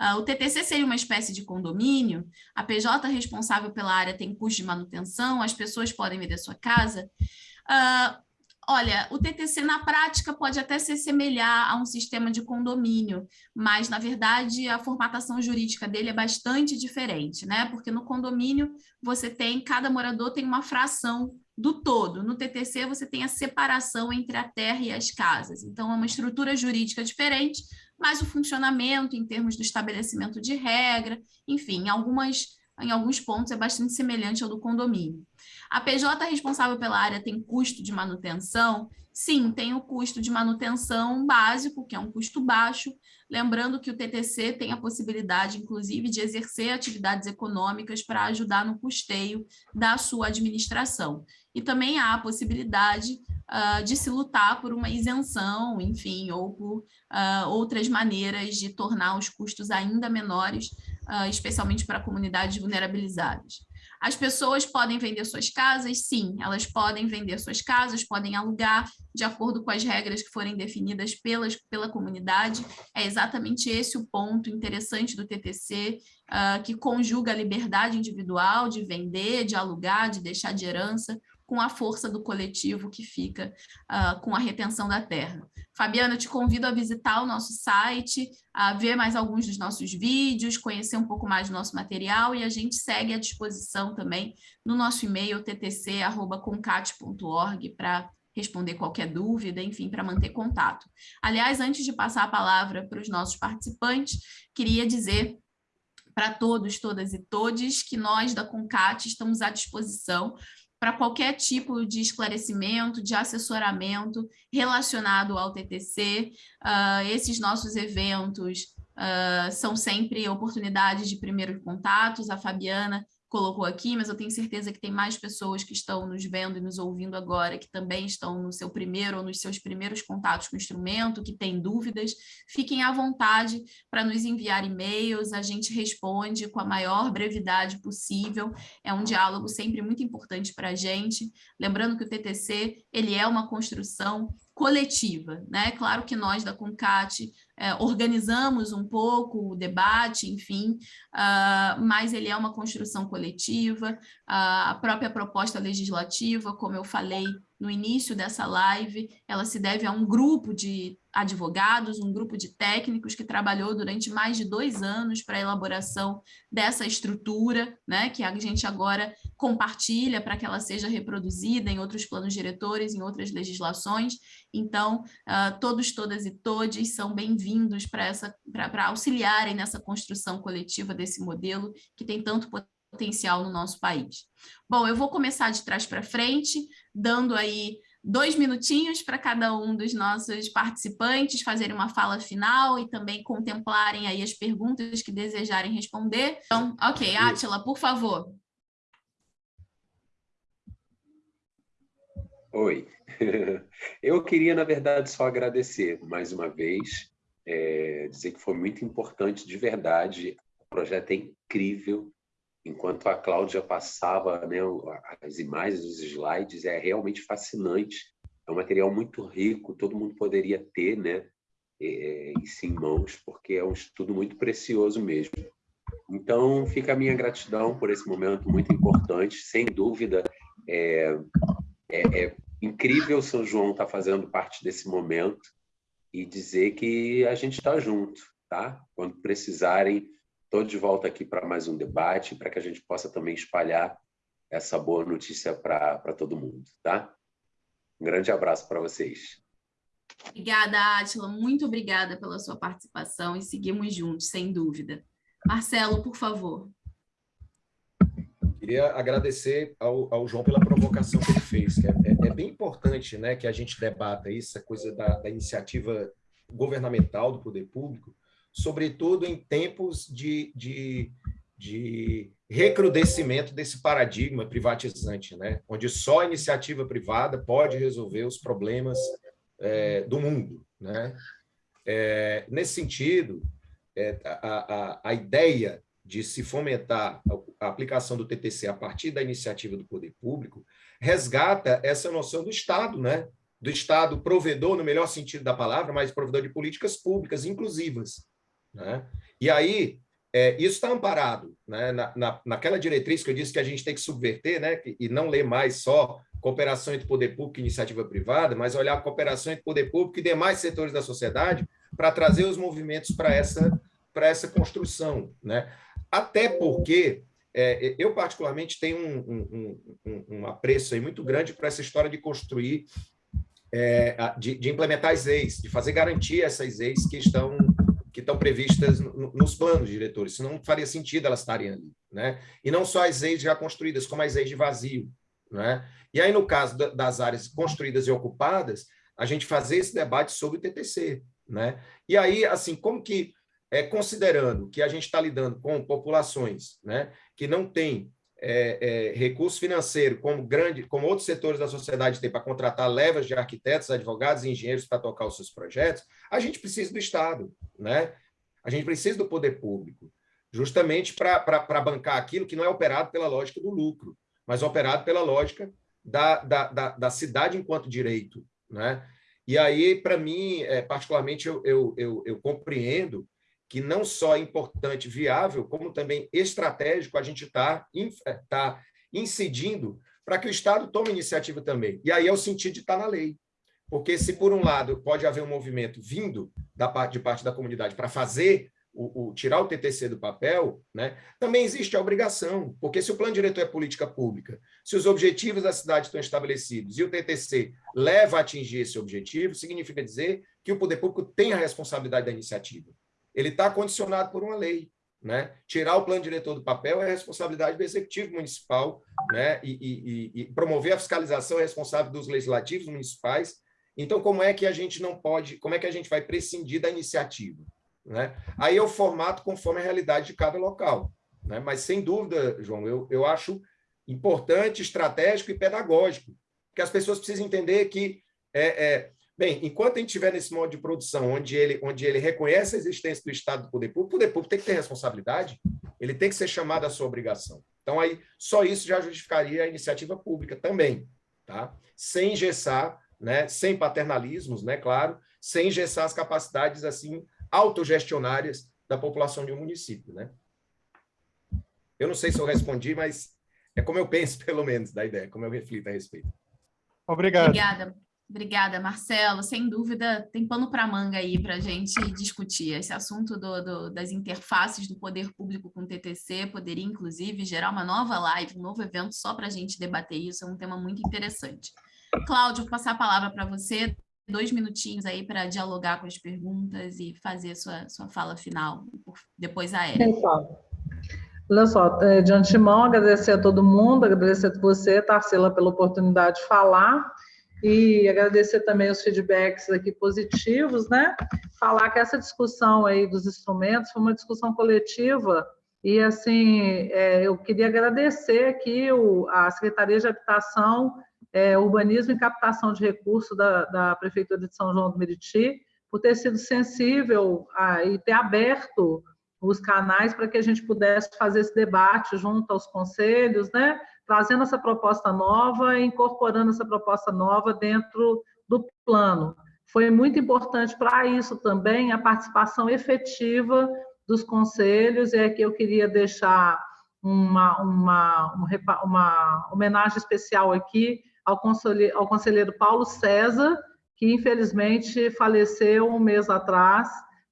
Uh, o TTC seria uma espécie de condomínio, a PJ responsável pela área tem custo de manutenção, as pessoas podem vender sua casa. Uh, Olha, o TTC na prática pode até se semelhar a um sistema de condomínio, mas na verdade a formatação jurídica dele é bastante diferente, né? Porque no condomínio você tem, cada morador tem uma fração do todo. No TTC você tem a separação entre a terra e as casas. Então é uma estrutura jurídica diferente, mas o funcionamento em termos do estabelecimento de regra, enfim, em, algumas, em alguns pontos é bastante semelhante ao do condomínio. A PJ responsável pela área tem custo de manutenção? Sim, tem o custo de manutenção básico, que é um custo baixo, lembrando que o TTC tem a possibilidade, inclusive, de exercer atividades econômicas para ajudar no custeio da sua administração. E também há a possibilidade uh, de se lutar por uma isenção, enfim, ou por uh, outras maneiras de tornar os custos ainda menores, uh, especialmente para comunidades vulnerabilizadas. As pessoas podem vender suas casas? Sim, elas podem vender suas casas, podem alugar de acordo com as regras que forem definidas pelas, pela comunidade. É exatamente esse o ponto interessante do TTC, uh, que conjuga a liberdade individual de vender, de alugar, de deixar de herança, com a força do coletivo que fica uh, com a retenção da terra. Fabiana, eu te convido a visitar o nosso site, a ver mais alguns dos nossos vídeos, conhecer um pouco mais do nosso material e a gente segue à disposição também no nosso e-mail ttc.concate.org para responder qualquer dúvida, enfim, para manter contato. Aliás, antes de passar a palavra para os nossos participantes, queria dizer para todos, todas e todes que nós da Concat estamos à disposição para qualquer tipo de esclarecimento, de assessoramento relacionado ao TTC. Uh, ah, esses nossos eventos uh, são sempre oportunidades de primeiros contatos. A Fabiana colocou aqui, mas eu tenho certeza que tem mais pessoas que estão nos vendo e nos ouvindo agora, que também estão no seu primeiro ou nos seus primeiros contatos com o instrumento, que têm dúvidas. Fiquem à vontade para nos enviar e-mails, a gente responde com a maior brevidade possível. É um diálogo sempre muito importante para a gente. Lembrando que o TTC ele é uma construção coletiva, né? Claro que nós da CONCAT é, organizamos um pouco o debate, enfim, uh, mas ele é uma construção coletiva, uh, a própria proposta legislativa, como eu falei no início dessa live, ela se deve a um grupo de advogados, um grupo de técnicos que trabalhou durante mais de dois anos para a elaboração dessa estrutura, né, que a gente agora compartilha para que ela seja reproduzida em outros planos diretores, em outras legislações. Então, uh, todos, todas e todes são bem-vindos para auxiliarem nessa construção coletiva desse modelo que tem tanto potencial no nosso país. Bom, eu vou começar de trás para frente, dando aí dois minutinhos para cada um dos nossos participantes fazerem uma fala final e também contemplarem aí as perguntas que desejarem responder. Então, ok, Átila, por favor.
Oi, eu queria, na verdade, só agradecer mais uma vez, é, dizer que foi muito importante, de verdade, o projeto é incrível, enquanto a Cláudia passava né, as imagens, os slides, é realmente fascinante. É um material muito rico, todo mundo poderia ter né, é, isso em mãos, porque é um estudo muito precioso mesmo. Então, fica a minha gratidão por esse momento muito importante. Sem dúvida, é, é, é incrível São João estar tá fazendo parte desse momento e dizer que a gente está junto, tá? Quando precisarem, Estou de volta aqui para mais um debate, para que a gente possa também espalhar essa boa notícia para todo mundo, tá? Um grande abraço para vocês.
Obrigada, Átila. Muito obrigada pela sua participação e seguimos juntos, sem dúvida. Marcelo, por favor.
Queria agradecer ao, ao João pela provocação que ele fez. Que é, é, é, bem importante né, que a gente debata isso, a coisa da, da iniciativa governamental do poder público, sobretudo em tempos de, de, de recrudescimento desse paradigma privatizante, né? onde só a iniciativa privada pode resolver os problemas é, do mundo. Né? É, nesse sentido, é, a, a, a ideia de se fomentar a aplicação do TTC a partir da iniciativa do poder público, resgata essa noção do Estado, né? do Estado provedor, no melhor sentido da palavra, mas provedor de políticas públicas inclusivas. Né? E aí, é, isso está amparado né? na, na, naquela diretriz que eu disse que a gente tem que subverter né? e não ler mais só cooperação entre poder público e iniciativa privada, mas olhar a cooperação entre poder público e demais setores da sociedade para trazer os movimentos para essa, essa construção. Né? Até porque é, eu, particularmente, tenho um, um, um, um apreço muito grande para essa história de construir, é, de, de, implementar as leis, de fazer garantia essas leis que estão, que estão previstas no, nos planos diretores, senão não faria sentido elas estarem ali. Né? E não só as leis já construídas, como as leis de vazio. Né? E aí, no caso das áreas construídas e ocupadas, a gente fazer esse debate sobre o TTC. Né? E aí, assim, como que é, considerando que a gente está lidando com populações né, que não têm é, é, recurso financeiro, como, grande, como outros setores da sociedade têm para contratar levas de arquitetos, advogados e engenheiros para tocar os seus projetos, a gente precisa do Estado, né? a gente precisa do poder público, justamente para bancar aquilo que não é operado pela lógica do lucro, mas operado pela lógica da, da, da, da cidade enquanto direito. Né? E aí, para mim, é, particularmente, eu, eu, eu, eu compreendo que não só é importante, viável, como também estratégico, a gente está é, tá incidindo para que o Estado tome iniciativa também. E aí é o sentido de estar tá na lei. Porque se, por um lado, pode haver um movimento vindo da parte, de parte da comunidade para fazer o, o, tirar o TTC do papel, né, também existe a obrigação, porque se o plano diretor é política pública, se os objetivos da cidade estão estabelecidos e o TTC leva a atingir esse objetivo, significa dizer que o poder público tem a responsabilidade da iniciativa ele está condicionado por uma lei. Né? Tirar o plano diretor do papel é responsabilidade do executivo municipal, né? E, e, e, promover a fiscalização é responsável dos legislativos municipais. Então, como é que a gente não pode, como é que a gente vai prescindir da iniciativa? Né? Aí é o formato conforme a realidade de cada local. Né? Mas, sem dúvida, João, eu, eu acho importante, estratégico e pedagógico, que as pessoas precisam entender que é, é, Bem, enquanto a gente estiver nesse modo de produção, onde ele, onde ele reconhece a existência do Estado do poder público, o poder público tem que ter responsabilidade, ele tem que ser chamado à sua obrigação. Então, aí, só isso já justificaria a iniciativa pública também, tá? sem engessar, né? sem paternalismos, né? claro, sem engessar as capacidades assim autogestionárias da população de um município. Né? Eu não sei se eu respondi, mas é como eu penso, pelo menos, da ideia, como eu reflito a respeito.
Obrigado. Obrigada. Obrigada, Marcelo. Sem dúvida, tem pano para manga aí para a gente discutir. Esse assunto do, do, das interfaces do poder público com o TTC poderia, inclusive, gerar uma nova live, um novo evento só para a gente debater isso. É um tema muito interessante. Cláudio, vou passar a palavra para você. Dois minutinhos aí para dialogar com as perguntas e fazer sua, sua fala final. Depois a Érica.
Olha só, é, de antemão, agradecer a todo mundo, agradecer a você, Tarsila, pela oportunidade de falar e agradecer também os feedbacks aqui positivos, né? Falar que essa discussão aí dos instrumentos foi uma discussão coletiva e, assim, é, eu queria agradecer aqui o, a Secretaria de Habitação, é, Urbanismo e Captação de Recursos da, da Prefeitura de São João do Meriti por ter sido sensível a, e ter aberto os canais para que a gente pudesse fazer esse debate junto aos conselhos, né? Trazendo essa proposta nova incorporando essa proposta nova dentro do plano. Foi muito importante para isso também a participação efetiva dos conselhos, e aqui eu queria deixar uma, uma, uma homenagem especial aqui ao conselheiro, ao conselheiro Paulo César, que infelizmente faleceu um mês atrás,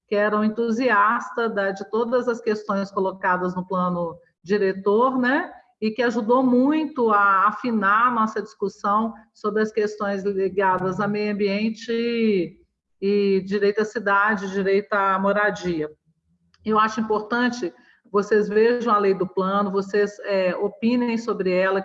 que era um entusiasta de todas as questões colocadas no plano diretor, né? E que ajudou muito a afinar a nossa discussão sobre as questões ligadas a meio ambiente e, e direito à cidade, direito à moradia. Eu acho importante vocês vejam a lei do plano, vocês é, opinem sobre ela,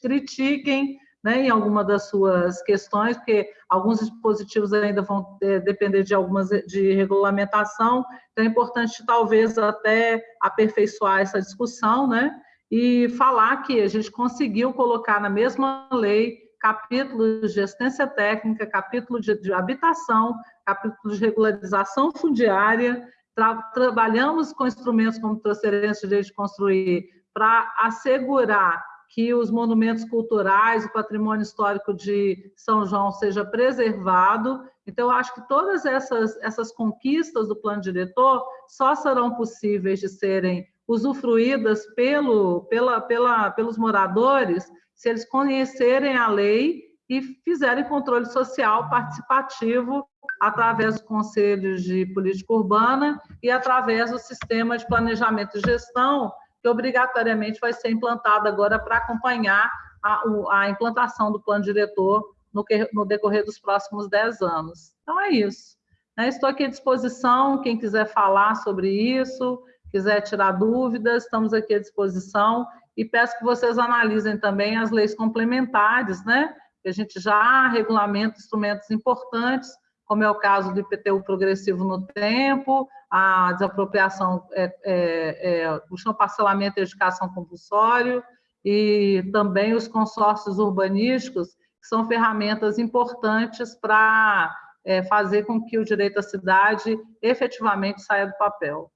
critiquem né, em alguma das suas questões, porque alguns dispositivos ainda vão é, depender de algumas de regulamentação, então é importante talvez até aperfeiçoar essa discussão, né? E falar que a gente conseguiu colocar na mesma lei capítulos de assistência técnica, capítulo de, de habitação, capítulo de regularização fundiária Tra trabalhamos com instrumentos como transferência de direito de construir para assegurar que os monumentos culturais, o patrimônio histórico de São João seja preservado. Então, acho que todas essas, essas conquistas do plano diretor só serão possíveis de serem usufruídas pelo, pela, pela, pelos moradores se eles conhecerem a lei e fizerem controle social participativo através dos conselhos de política urbana e através do sistema de planejamento e gestão, que obrigatoriamente vai ser implantado agora para acompanhar a, a, implantação do plano diretor no, que, no decorrer dos próximos 10 anos. Então, é isso. Né? Estou aqui à disposição, quem quiser falar sobre isso, quiser tirar dúvidas, estamos aqui à disposição e peço que vocês analisem também as leis complementares, né? Que a gente já regulamenta instrumentos importantes, como é o caso do IPTU progressivo no tempo, a desapropriação, é, é, é, o chão parcelamento e educação compulsório, e também os consórcios urbanísticos, que são ferramentas importantes para é, fazer com que o direito à cidade efetivamente saia do papel.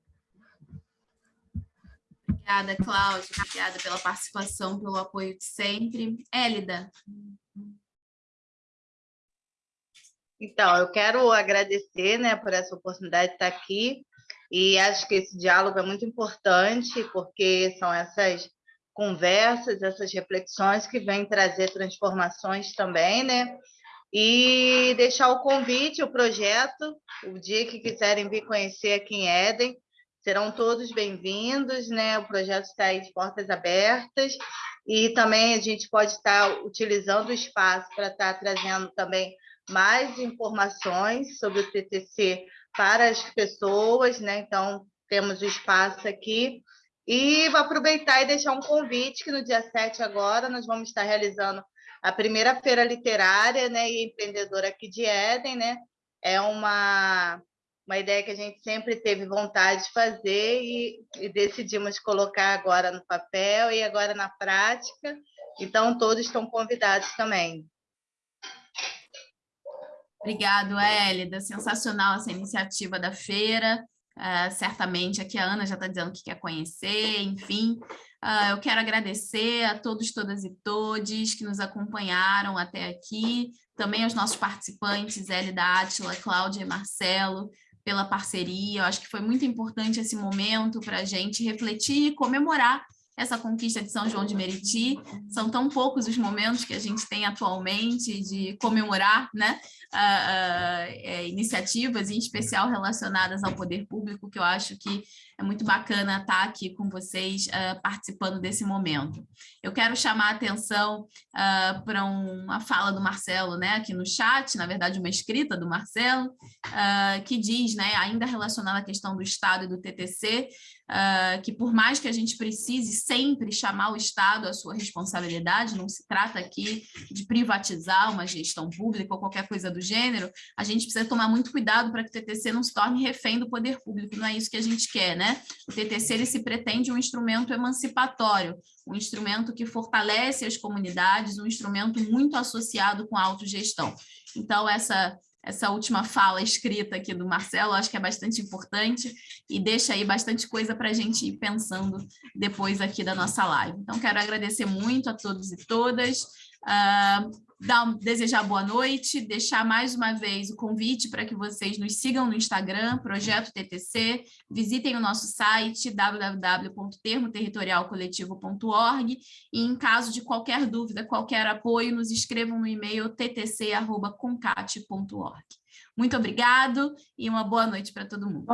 Obrigada, Cláudia. Obrigada pela participação, pelo apoio de sempre. Élida.
Então, eu quero agradecer né, por essa oportunidade de estar aqui e acho que esse diálogo é muito importante porque são essas conversas, essas reflexões que vêm trazer transformações também, né? E deixar o convite, o projeto, o dia que quiserem vir conhecer aqui em Éden, serão todos bem-vindos, né? O projeto está aí de portas abertas e também a gente pode estar utilizando o espaço para estar trazendo também mais informações sobre o TTC para as pessoas, né? Então, temos o espaço aqui. E vou aproveitar e deixar um convite que no dia 7 agora nós vamos estar realizando a primeira feira literária né, e empreendedora aqui de Éden, né? É uma uma ideia que a gente sempre teve vontade de fazer e, e, decidimos colocar agora no papel e agora na prática. Então, todos estão convidados também.
Obrigado, Hélida. Sensacional essa iniciativa da feira. Uh, certamente aqui a Ana já está dizendo que quer conhecer, enfim. Uh, eu quero agradecer a todos, todas e todes que nos acompanharam até aqui, também aos nossos participantes, Hélida Átila, Cláudia e Marcelo, pela parceria. Eu acho que foi muito importante esse momento para a gente refletir e comemorar essa conquista de São João de Meriti. São tão poucos os momentos que a gente tem atualmente de comemorar né, uh, uh, iniciativas, em especial relacionadas ao poder público, que eu acho que é muito bacana estar aqui com vocês uh, participando desse momento. Eu quero chamar a atenção para uma fala do Marcelo né, aqui no chat, na verdade uma escrita do Marcelo, que diz, né, ainda relacionada à questão do Estado e do TTC, uh, que por mais que a gente precise sempre chamar o Estado à sua responsabilidade, não se trata aqui de privatizar uma gestão pública ou qualquer coisa do gênero, a gente precisa tomar muito cuidado para que o TTC não se torne refém do poder público, não é isso que a gente quer, né? O TTC ele se pretende um instrumento emancipatório, um instrumento que fortalece as comunidades, um instrumento muito associado com a autogestão. Então, essa essa última fala escrita aqui do Marcelo, acho que é bastante importante e deixa aí bastante coisa para a gente ir pensando depois aqui da nossa live. Então, quero agradecer muito a todos e todas. Uh, dar, desejar boa noite, deixar mais uma vez o convite para que vocês nos sigam no Instagram, Projeto TTC, visitem o nosso site www.termoterritorialcoletivo.org e em caso de qualquer dúvida, qualquer apoio, nos escrevam no e-mail ttc.concate.org. Muito obrigado e uma boa noite para todo mundo.